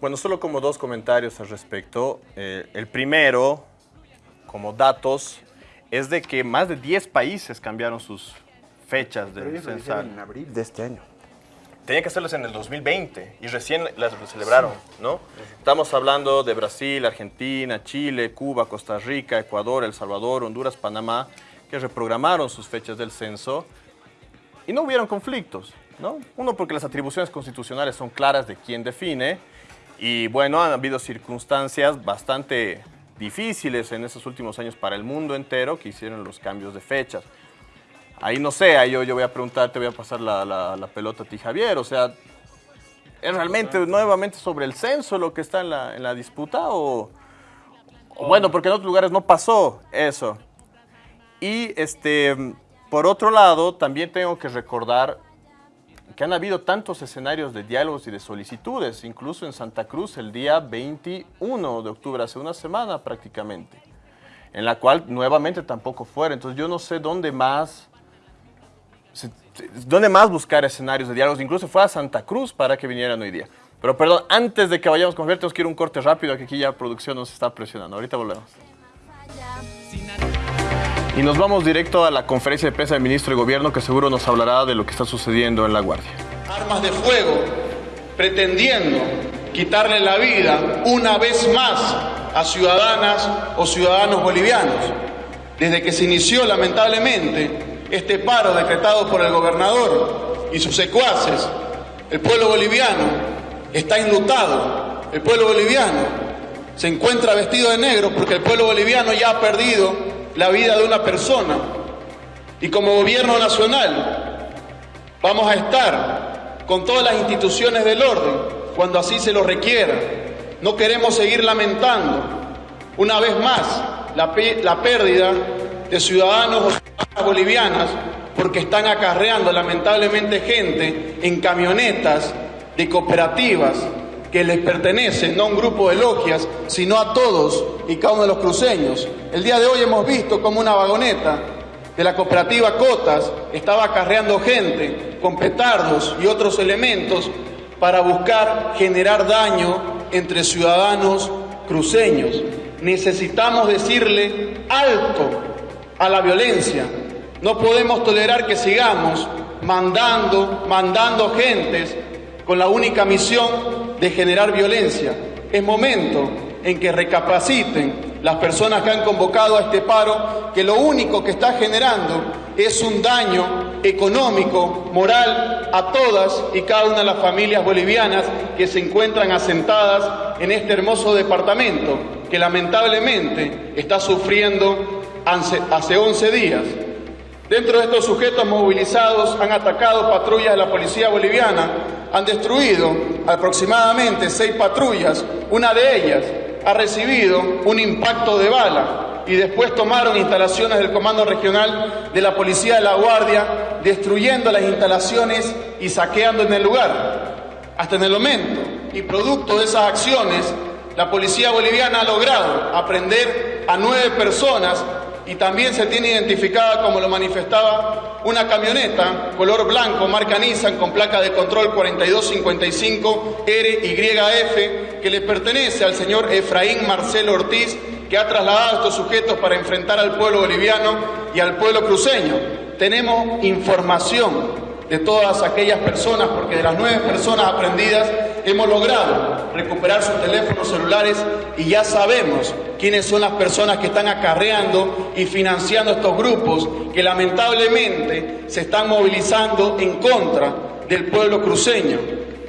Bueno, solo como dos comentarios al respecto. Eh, el primero, como datos, es de que más de 10 países cambiaron sus fechas del censal. en abril de este año. Tenían que hacerlos en el 2020 y recién las celebraron, ¿no? Estamos hablando de Brasil, Argentina, Chile, Cuba, Costa Rica, Ecuador, El Salvador, Honduras, Panamá, que reprogramaron sus fechas del censo y no hubieron conflictos, ¿no? Uno, porque las atribuciones constitucionales son claras de quién define y, bueno, han habido circunstancias bastante difíciles en esos últimos años para el mundo entero que hicieron los cambios de fechas. Ahí no sé, ahí yo, yo voy a preguntar, te voy a pasar la, la- la pelota a ti, Javier. O sea, ¿es realmente nuevamente sobre el censo lo que está en la, en la disputa? O, o bueno, porque en otros lugares no pasó eso. Y este, por otro lado, también tengo que recordar que han habido tantos escenarios de diálogos y de solicitudes, incluso en Santa Cruz el día 21 de octubre, hace una semana prácticamente, en la cual nuevamente tampoco fuera. Entonces yo no sé dónde más, dónde más buscar escenarios de diálogos, incluso fue a Santa Cruz para que vinieran hoy día. Pero perdón, antes de que vayamos con Javier, tenemos que un corte rápido, que aquí ya producción nos está presionando. Ahorita volvemos. Y nos vamos directo a la conferencia de prensa del ministro de Gobierno, que seguro nos hablará de lo que está sucediendo en La Guardia. armas de fuego, pretendiendo quitarle la vida una vez más a ciudadanas o ciudadanos bolivianos. Desde que se inició lamentablemente este paro decretado por el gobernador y sus secuaces, el pueblo boliviano está enlutado, el pueblo boliviano se encuentra vestido de negro porque el pueblo boliviano ya ha perdido la vida de una persona. Y como gobierno nacional vamos a estar con todas las instituciones del orden cuando así se lo requiera. No queremos seguir lamentando una vez más la, la pérdida de ciudadanos bolivianas porque están acarreando lamentablemente gente en camionetas de cooperativas que les pertenecen, no a un grupo de logias, sino a todos y cada uno de los cruceños. El día de hoy hemos visto como una vagoneta de la cooperativa Cotas estaba acarreando gente con petardos y otros elementos para buscar generar daño entre ciudadanos cruceños. Necesitamos decirle alto a la violencia. No podemos tolerar que sigamos mandando, mandando gentes con la única misión de generar violencia. Es momento en que recapaciten las personas que han convocado a este paro, que lo único que está generando es un daño económico, moral a todas y cada una de las familias bolivianas que se encuentran asentadas en este hermoso departamento, que lamentablemente está sufriendo hace, hace 11 días. Dentro de estos sujetos movilizados han atacado patrullas de la policía boliviana, han destruido aproximadamente seis patrullas, una de ellas ha recibido un impacto de bala y después tomaron instalaciones del Comando Regional de la Policía de la Guardia, destruyendo las instalaciones y saqueando en el lugar. Hasta en el momento, y producto de esas acciones, la Policía Boliviana ha logrado aprender a nueve personas y también se tiene identificada, como lo manifestaba, una camioneta color blanco, marca Nissan, con placa de control 4255 RYF, que le pertenece al señor Efraín Marcelo Ortiz, que ha trasladado a estos sujetos para enfrentar al pueblo boliviano y al pueblo cruceño. Tenemos información de todas aquellas personas, porque de las nueve personas aprendidas hemos logrado recuperar sus teléfonos celulares y ya sabemos quiénes son las personas que están acarreando y financiando estos grupos que lamentablemente se están movilizando en contra del pueblo cruceño.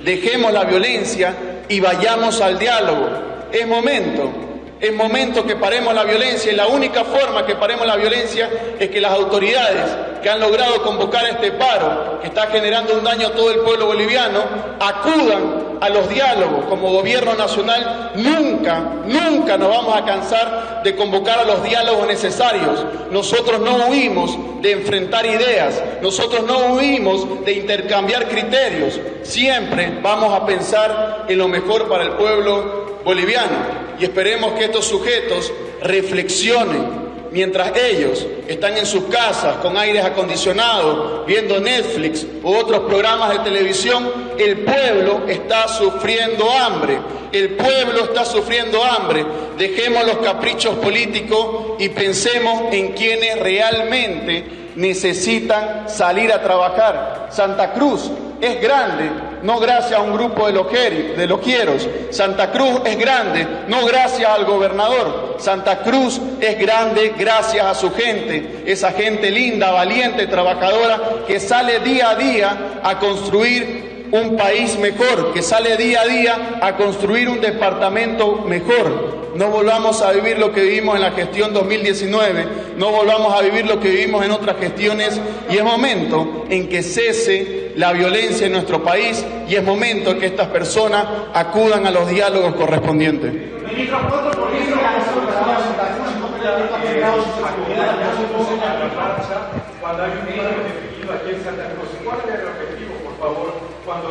Dejemos la violencia y vayamos al diálogo. Es momento es momento que paremos la violencia y la única forma que paremos la violencia es que las autoridades que han logrado convocar este paro, que está generando un daño a todo el pueblo boliviano, acudan a los diálogos. Como gobierno nacional nunca, nunca nos vamos a cansar de convocar a los diálogos necesarios. Nosotros no huimos de enfrentar ideas, nosotros no huimos de intercambiar criterios. Siempre vamos a pensar en lo mejor para el pueblo boliviano y esperemos que estos sujetos reflexionen mientras ellos están en sus casas con aires acondicionados, viendo Netflix u otros programas de televisión, el pueblo está sufriendo hambre. El pueblo está sufriendo hambre. Dejemos los caprichos políticos y pensemos en quienes realmente necesitan salir a trabajar. Santa Cruz es grande, no gracias a un grupo de, lojeri- de. Santa Cruz es grande, no gracias al gobernador. Santa Cruz es grande gracias a su gente, esa gente linda, valiente, trabajadora, que sale día a día a construir un país mejor, que sale día a día a construir un departamento mejor. No volvamos a vivir lo que vivimos en la gestión 2019, no volvamos a vivir lo que vivimos en otras gestiones y es momento en que cese la violencia en nuestro país y es momento en que estas personas acudan a los diálogos correspondientes. cuando por favor, cuando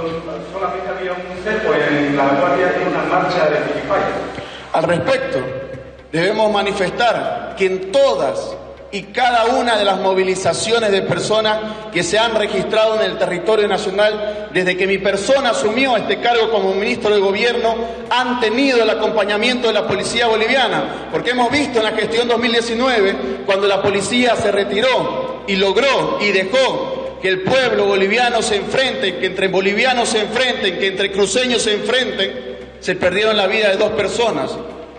solamente había un cerco en la guardia de una marcha de Al respecto, debemos manifestar que en todas y cada una de las movilizaciones de personas que se han registrado en el territorio nacional desde que mi persona asumió este cargo como ministro de gobierno han tenido el acompañamiento de la policía boliviana, porque hemos visto en la gestión 2019 cuando la policía se retiró y logró y dejó que el pueblo boliviano se enfrente, que entre bolivianos se enfrenten, que entre cruceños se enfrenten, se perdieron la vida de dos personas.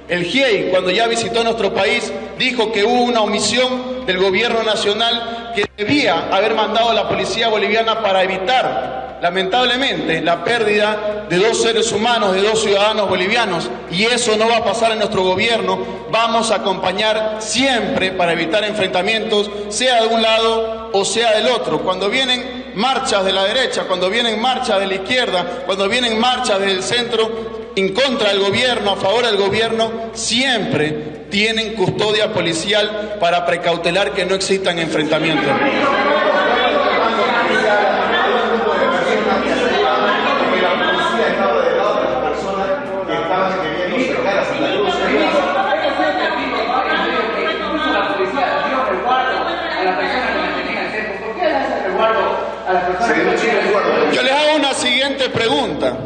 El GIEI, cuando ya visitó nuestro país, dijo que hubo una omisión del gobierno nacional que debía haber mandado a la policía boliviana para evitar, lamentablemente, la pérdida de dos seres humanos, de dos ciudadanos bolivianos. Y eso no va a pasar en nuestro gobierno. Vamos a acompañar siempre para evitar enfrentamientos, sea de un lado o sea del otro. Cuando vienen marchas de la derecha, cuando vienen marchas de la izquierda, cuando vienen marchas del centro, en contra del gobierno, a favor del gobierno, siempre tienen custodia policial para precautelar que no existan enfrentamientos. Yo les hago una siguiente pregunta.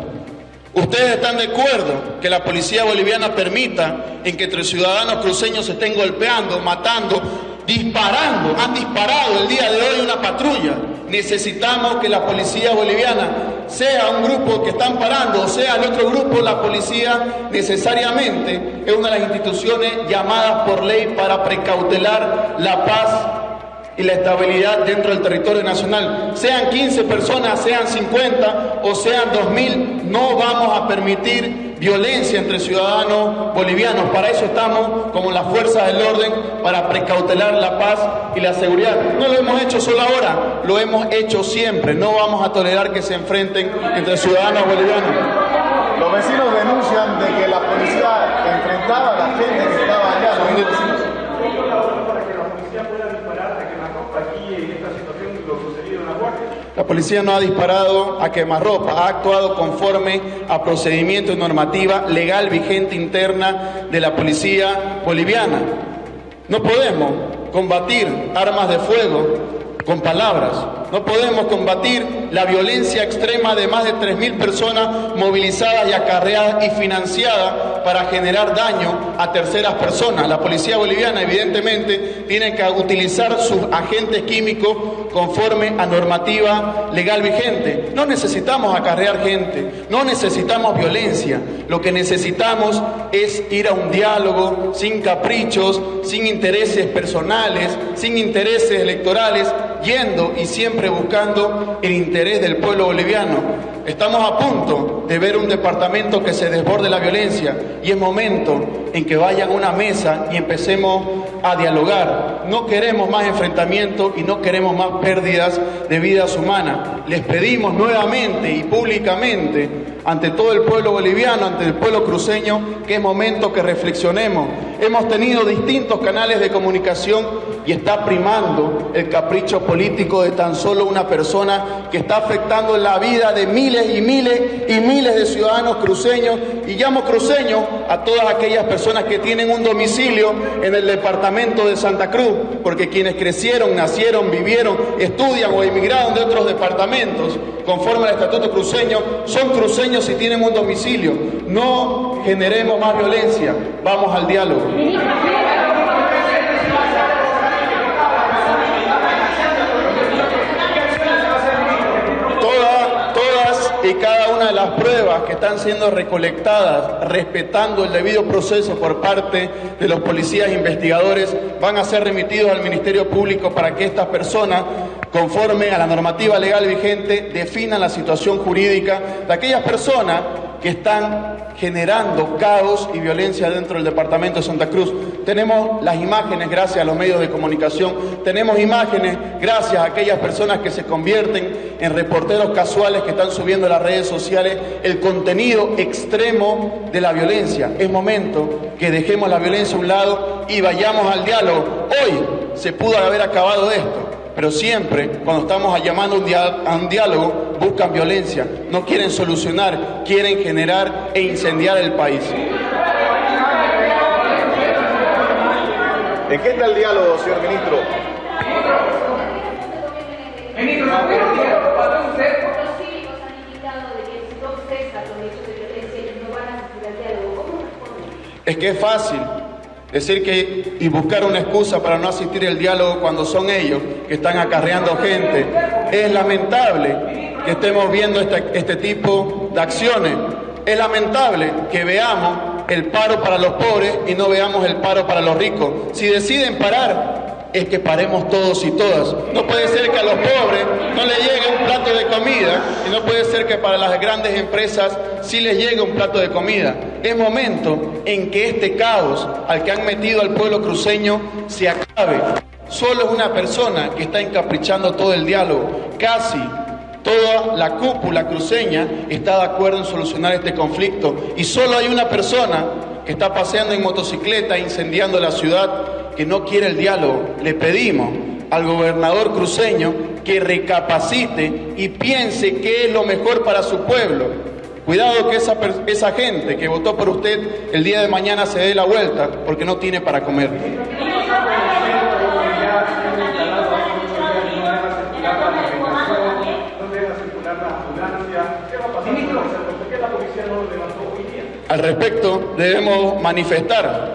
¿Ustedes están de acuerdo que la policía boliviana permita en que entre ciudadanos cruceños se estén golpeando, matando, disparando? Han disparado el día de hoy una patrulla. Necesitamos que la policía boliviana sea un grupo que están parando, o sea el otro grupo, la policía necesariamente es una de las instituciones llamadas por ley para precautelar la paz y la estabilidad dentro del territorio nacional. Sean 15 personas, sean 50 o sean 2.000, no vamos a permitir violencia entre ciudadanos bolivianos. Para eso estamos como las fuerzas del orden, para precautelar la paz y la seguridad. No lo hemos hecho solo ahora, lo hemos hecho siempre. No vamos a tolerar que se enfrenten entre ciudadanos bolivianos. Los vecinos denuncian de que la policía enfrentaba a la gente que estaba allá. La policía no ha disparado a quemarropa, ha actuado conforme a procedimiento y normativa legal vigente interna de la policía boliviana. No podemos combatir armas de fuego con palabras. No podemos combatir la violencia extrema de más de 3.000 personas movilizadas y acarreadas y financiadas para generar daño a terceras personas. La policía boliviana evidentemente tiene que utilizar sus agentes químicos conforme a normativa legal vigente. No necesitamos acarrear gente, no necesitamos violencia. Lo que necesitamos es ir a un diálogo sin caprichos, sin intereses personales, sin intereses electorales, yendo y siempre buscando el interés del pueblo boliviano. Estamos a punto de ver un departamento que se desborde la violencia y es momento en que vayan a una mesa y empecemos a dialogar. No queremos más enfrentamientos y no queremos más pérdidas de vidas humanas. Les pedimos nuevamente y públicamente ante todo el pueblo boliviano, ante el pueblo cruceño, que es momento que reflexionemos. Hemos tenido distintos canales de comunicación y está primando el capricho político de tan solo una persona que está afectando la vida de miles y miles y miles de ciudadanos cruceños. Y llamo cruceños a todas aquellas personas que tienen un domicilio en el departamento de Santa Cruz, porque quienes crecieron, nacieron, vivieron, estudian o emigraron de otros departamentos, conforme al Estatuto Cruceño, son cruceños y tienen un domicilio. No generemos más violencia, vamos al diálogo. Y cada una de las pruebas que están siendo recolectadas respetando el debido proceso por parte de los policías investigadores van a ser remitidos al Ministerio Público para que estas personas conforme a la normativa legal vigente, definan la situación jurídica de aquellas personas que están generando caos y violencia dentro del departamento de Santa Cruz. Tenemos las imágenes gracias a los medios de comunicación, tenemos imágenes gracias a aquellas personas que se convierten en reporteros casuales que están subiendo a las redes sociales el contenido extremo de la violencia. Es momento que dejemos la violencia a un lado y vayamos al diálogo. Hoy se pudo haber acabado esto pero siempre cuando estamos llamando a un diálogo buscan violencia, no quieren solucionar, quieren generar e incendiar el país. ¿En qué está el diálogo, señor ministro? Ministro, no Es que es fácil. Decir que y buscar una excusa para no asistir al diálogo cuando son ellos que están acarreando gente. Es lamentable que estemos viendo este, este tipo de acciones. Es lamentable que veamos el paro para los pobres y no veamos el paro para los ricos. Si deciden parar, es que paremos todos y todas. No puede ser que a los pobres no les llegue un plato de comida y no puede ser que para las grandes empresas sí les llegue un plato de comida. Es momento en que este caos al que han metido al pueblo cruceño se acabe. Solo es una persona que está encaprichando todo el diálogo. Casi toda la cúpula cruceña está de acuerdo en solucionar este conflicto y solo hay una persona que está paseando en motocicleta incendiando la ciudad que no quiere el diálogo, le pedimos al gobernador cruceño que recapacite y piense qué es lo mejor para su pueblo. Cuidado que esa, esa gente que votó por usted el día de mañana se dé la vuelta porque no tiene para comer. Al respecto, debemos manifestar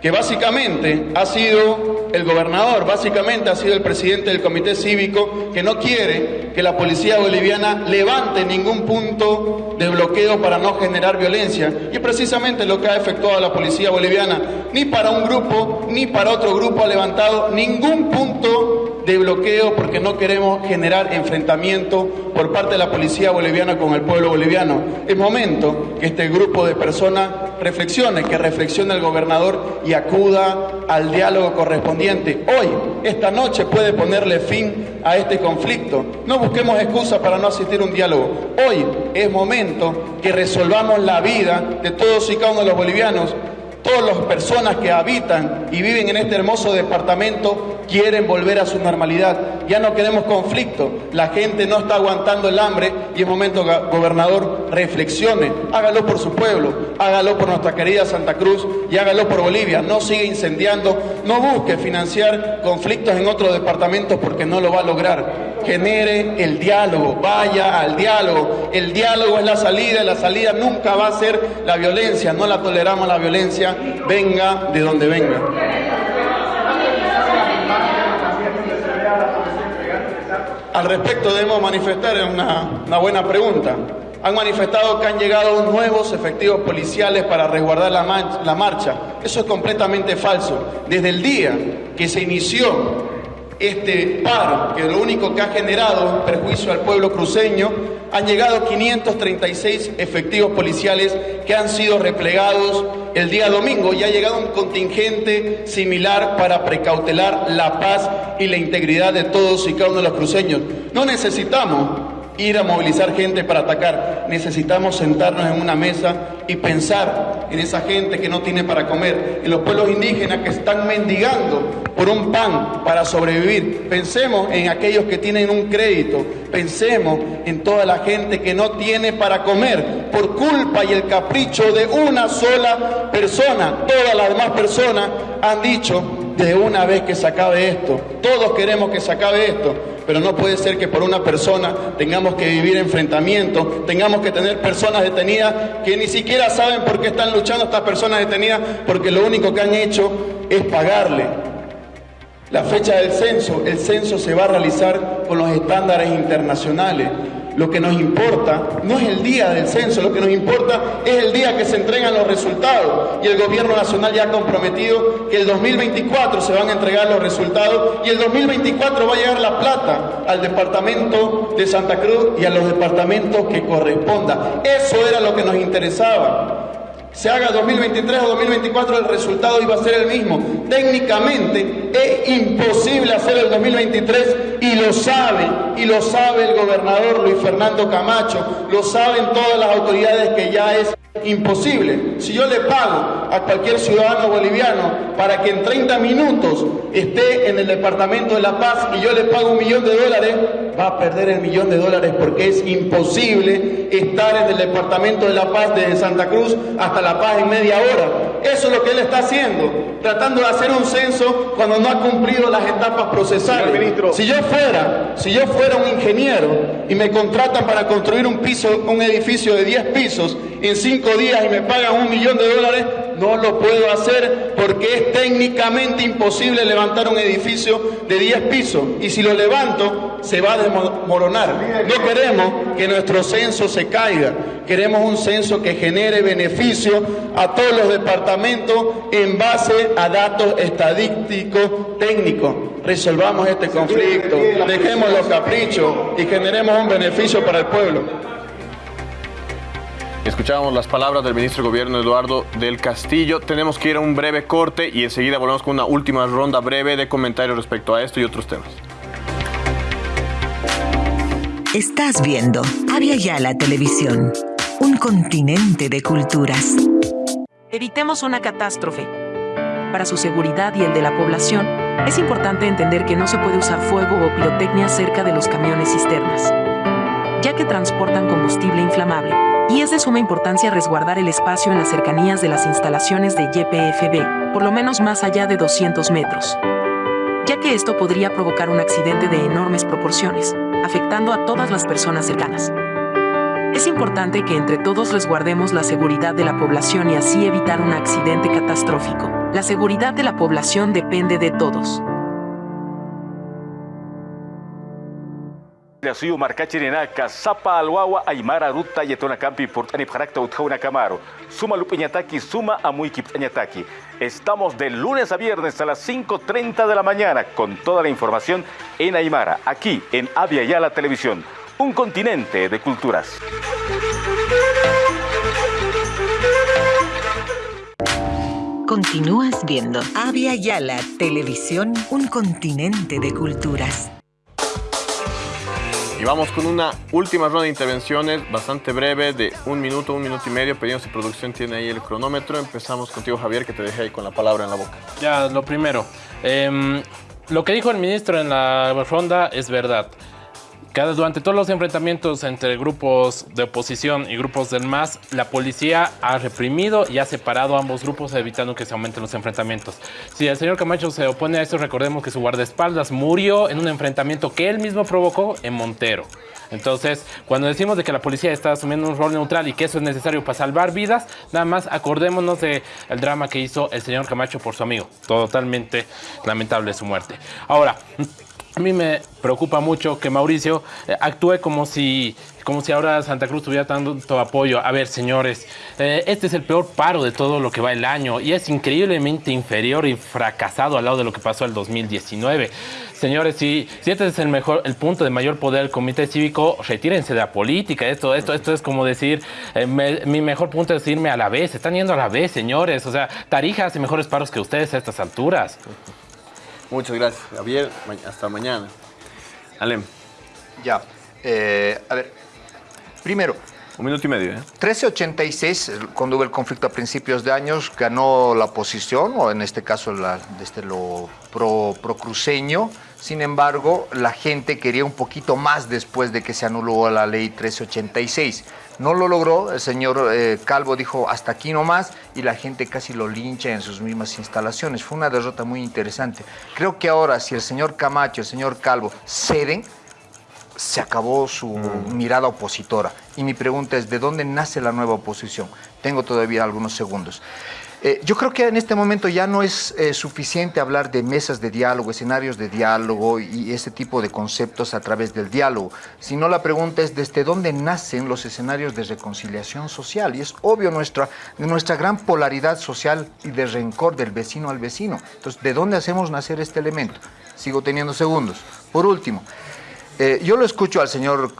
que básicamente ha sido el gobernador, básicamente ha sido el presidente del comité cívico que no quiere que la policía boliviana levante ningún punto de bloqueo para no generar violencia. Y precisamente lo que ha efectuado la policía boliviana, ni para un grupo ni para otro grupo ha levantado ningún punto de bloqueo porque no queremos generar enfrentamiento por parte de la policía boliviana con el pueblo boliviano. Es momento que este grupo de personas reflexione, que reflexione el gobernador y acuda al diálogo correspondiente. Hoy, esta noche puede ponerle fin a este conflicto. No busquemos excusas para no asistir a un diálogo. Hoy es momento que resolvamos la vida de todos y cada uno de los bolivianos Todas las personas que habitan y viven en este hermoso departamento quieren volver a su normalidad. Ya no queremos conflicto. La gente no está aguantando el hambre y es momento, gobernador, reflexione. Hágalo por su pueblo, hágalo por nuestra querida Santa Cruz y hágalo por Bolivia. No siga incendiando, no busque financiar conflictos en otros departamentos porque no lo va a lograr. Genere el diálogo, vaya al diálogo. El diálogo es la salida la salida nunca va a ser la violencia. No la toleramos la violencia venga de donde venga. Al respecto debemos manifestar una, buena pregunta. Han manifestado que han llegado nuevos efectivos policiales para resguardar la, marcha. Eso es completamente falso. Desde el día que se inició este paro, que lo único que ha generado perjuicio al pueblo cruceño, han llegado 536 efectivos policiales que han sido replegados el día domingo y ha llegado un contingente similar para precautelar la paz y la integridad de todos y cada uno de los cruceños. No necesitamos ir a movilizar gente para atacar. Necesitamos sentarnos en una mesa y pensar en esa gente que no tiene para comer, en los pueblos indígenas que están mendigando por un pan para sobrevivir. Pensemos en aquellos que tienen un crédito. Pensemos en toda la gente que no tiene para comer por culpa y el capricho de una sola persona. Todas las demás personas han dicho de una vez que se acabe esto. Todos queremos que se acabe esto pero no puede ser que por una persona tengamos que vivir enfrentamientos, tengamos que tener personas detenidas que ni siquiera saben por qué están luchando estas personas detenidas, porque lo único que han hecho es pagarle. La fecha del censo, el censo se va a realizar con los estándares internacionales. Lo que nos importa no es el día del censo, lo que nos importa es el día que se entregan los resultados. Y el gobierno nacional ya ha comprometido que el 2024 se van a entregar los resultados y el 2024 va a llegar la plata al departamento de Santa Cruz y a los departamentos que corresponda. Eso era lo que nos interesaba se haga 2023 o 2024, el resultado iba a ser el mismo. Técnicamente es imposible hacer el 2023 y lo sabe, y lo sabe el gobernador Luis Fernando Camacho, lo saben todas las autoridades que ya es imposible. Si yo le pago a cualquier ciudadano boliviano para que en 30 minutos esté en el departamento de La Paz y yo le pago un millón de dólares, va a perder el millón de dólares porque es imposible estar en el departamento de La Paz desde Santa Cruz hasta La Paz en media hora. Eso es lo que él está haciendo, tratando de hacer un censo cuando no ha cumplido las etapas procesales. Si yo fuera, si yo fuera un ingeniero y me contratan para construir un piso, un edificio de 10 pisos en 5 días y me pagan un millón de dólares, no lo puedo hacer porque es técnicamente imposible levantar un edificio de 10 pisos. Y si lo levanto, se va a desmoronar. No queremos que nuestro censo se caiga. Queremos un censo que genere beneficio a todos los departamentos en base a datos estadísticos técnicos. Resolvamos este conflicto, dejemos los caprichos y generemos un beneficio para el pueblo. Escuchábamos las palabras del ministro de Gobierno Eduardo del Castillo. Tenemos que ir a un breve corte y enseguida volvemos con una última ronda breve de comentarios respecto a esto y otros temas. Estás viendo Avia Yala Televisión, un continente de culturas. Evitemos una catástrofe. Para su seguridad y el de la población, es importante entender que no se puede usar fuego o pirotecnia cerca de los camiones cisternas, ya que transportan combustible inflamable y es de suma importancia resguardar el espacio en las cercanías de las instalaciones de YPFB, por lo menos más allá de 200 metros, ya que esto podría provocar un accidente de enormes proporciones, afectando a todas las personas cercanas. Es importante que entre todos resguardemos la seguridad de la población y así evitar un accidente catastrófico. La seguridad de la población depende de todos. Suyu markachirinaka sapa alwawa aymara ruta yetona campi portani parakta utjauna camaro. Suma lupiñataki, suma amuiki ptañataki. Estamos de lunes a viernes a las 5.30 de la mañana con toda la información en Aymara, aquí en Avia Yala Televisión, un continente de culturas. Continúas viendo Avia Yala Televisión, un continente de culturas. Y vamos con una última ronda de intervenciones bastante breve, de un minuto, un minuto y medio. Pedimos si producción tiene ahí el cronómetro. Empezamos contigo, Javier, que te dejé ahí con la palabra en la boca. Ya, lo primero. Em, lo que dijo el ministro en la ronda es verdad. Cada, durante todos los enfrentamientos entre grupos de oposición y grupos del MAS, la policía ha reprimido y ha separado ambos grupos evitando que se aumenten los enfrentamientos. Si el señor Camacho se opone a esto, recordemos que su guardaespaldas murió en un enfrentamiento que él mismo provocó en Montero. Entonces, cuando decimos de que la policía está asumiendo un rol neutral y que eso es necesario para salvar vidas, nada más acordémonos del el drama que hizo el señor Camacho por su amigo. Totalmente lamentable su muerte. Ahora, a mí me preocupa mucho que Mauricio eh, actúe como si, como si ahora Santa Cruz tuviera tanto apoyo. A ver, señores, eh, este es el peor paro de todo lo que va el año y es increíblemente inferior y fracasado al lado de lo que pasó el 2019. Señores, si, este es el mejor, el punto de mayor poder del comité cívico, retírense de la política. Esto, esto, esto es como decir, eh, mi mejor punto es irme a la vez. Están yendo a la vez, señores. O sea, Tarija hace mejores paros que ustedes a estas alturas. Muchas gracias, Javier. Hasta mañana. Alem. Ya. eh, a ver. Primero. Un minuto y medio, ¿eh? 1386, cuando hubo el conflicto a principios de años, ganó la oposición, o en este caso la, desde lo pro, procruceño. Sin embargo, la gente quería un poquito más después de que se anuló la ley 1386. No lo logró, el señor eh, Calvo dijo hasta aquí nomás y la gente casi lo lincha en sus mismas instalaciones. Fue una derrota muy interesante. Creo que ahora si el señor Camacho, el señor Calvo ceden, se acabó su mirada opositora. Y mi pregunta es, ¿de dónde nace la nueva oposición? Tengo todavía algunos segundos. Eh, yo creo que en este momento ya no es eh, suficiente hablar de mesas de diálogo, escenarios de diálogo y ese tipo de conceptos a través del diálogo, sino la pregunta es desde dónde nacen los escenarios de reconciliación social. Y es obvio nuestra, nuestra gran polaridad social y de rencor del vecino al vecino. Entonces, ¿de dónde hacemos nacer este elemento? Sigo teniendo segundos. Por último, eh, yo lo escucho al señor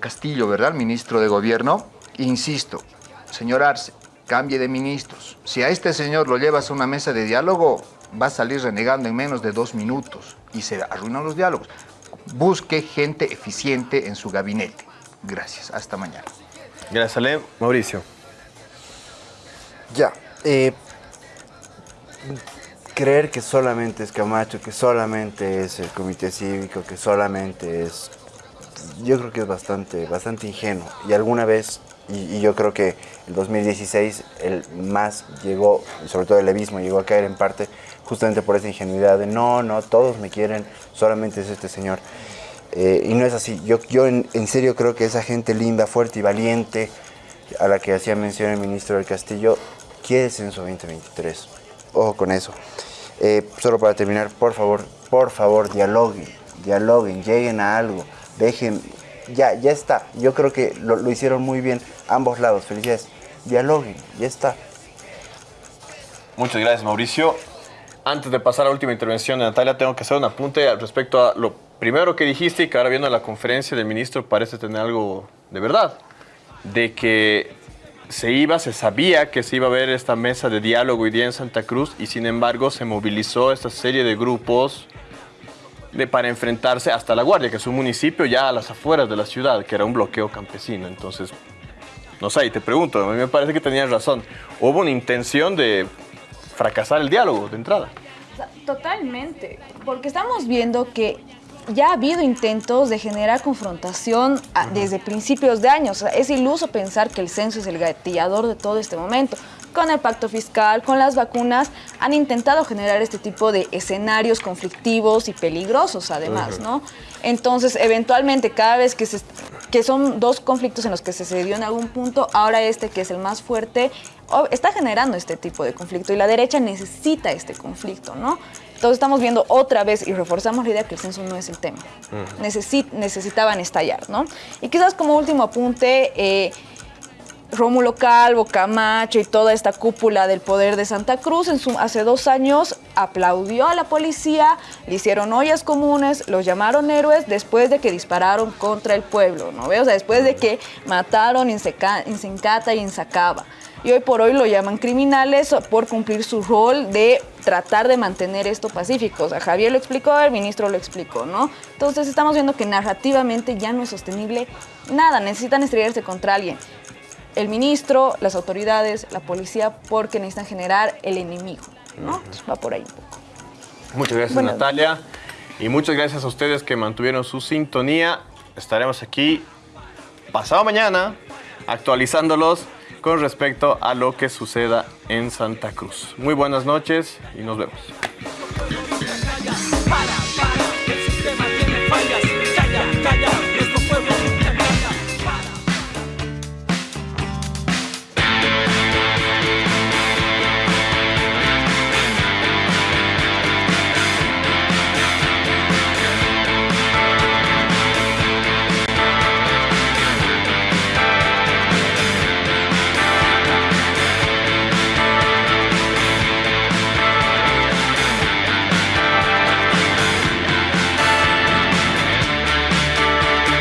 Castillo, ¿verdad? El ministro de Gobierno. Insisto, señor Arce, cambie de ministros. Si a este señor lo llevas a una mesa de diálogo, va a salir renegando en menos de dos minutos y se arruinan los diálogos. Busque gente eficiente en su gabinete. Gracias, hasta mañana. Gracias, Ale. Mauricio. Ya. Eh, creer que solamente es Camacho, que solamente es el comité cívico, que solamente es... Yo creo que es bastante, bastante ingenuo. Y alguna vez y, yo creo que el 2016 el más llegó, sobre todo el levismo, llegó a caer en parte justamente por esa ingenuidad de no, no, todos me quieren, solamente es este señor. Eh, y no es así. Yo, yo en, serio creo que esa gente linda, fuerte y valiente a la que hacía mención el ministro del Castillo quiere Censo 2023. Ojo con eso. Eh, solo para terminar, por favor, por favor, dialoguen, dialoguen, lleguen a algo, dejen, ya, ya está. Yo creo que lo, hicieron muy bien ambos lados. Felicidades. Dialoguen, ya está. Muchas gracias, Mauricio. Antes de pasar a la última intervención de Natalia, tengo que hacer un apunte respecto a lo primero que dijiste y que ahora viendo la conferencia del ministro parece tener algo de verdad. De que se iba, se sabía que se iba a ver esta mesa de diálogo hoy día en Santa Cruz y sin embargo se movilizó esta serie de grupos de, para enfrentarse hasta La Guardia, que es un municipio ya a las afueras de la ciudad, que era un bloqueo campesino. Entonces, no sé, y te pregunto, a mí me parece que tenías razón. Hubo una intención de fracasar el diálogo de entrada. Totalmente, porque estamos viendo que ya ha habido intentos de generar confrontación desde principios de años. es iluso pensar que el censo es el gatillador de todo este momento con el pacto fiscal, con las vacunas, han intentado generar este tipo de escenarios conflictivos y peligrosos además, ¿no? Entonces, eventualmente, cada vez que, se, que son dos conflictos en los que se cedió en algún punto, ahora este que es el más fuerte, está generando este tipo de conflicto y la derecha necesita este conflicto, ¿no? Entonces estamos viendo otra vez y reforzamos la idea que el censo no es el tema. necesitaban estallar, ¿no? Y quizás como último apunte, eh, Rómulo Calvo, Camacho y toda esta cúpula del poder de Santa Cruz en su, hace dos años aplaudió a la policía, le hicieron ollas comunes, los llamaron héroes después de que dispararon contra el pueblo, ¿no? O sea, después de que mataron Insencata y Insacaba. Y hoy por hoy lo llaman criminales por cumplir su rol de tratar de mantener esto pacífico. O sea, Javier lo explicó, el ministro lo explicó, ¿no? Entonces estamos viendo que narrativamente ya no es sostenible nada, necesitan estrellarse contra alguien el ministro, las autoridades, la policía, porque necesitan generar el enemigo. ¿no? va por ahí un poco. Muchas gracias, Natalia. Y muchas gracias a ustedes que mantuvieron su sintonía. Estaremos aquí pasado mañana actualizándolos con respecto a lo que suceda en Santa Cruz. Muy buenas noches y nos vemos.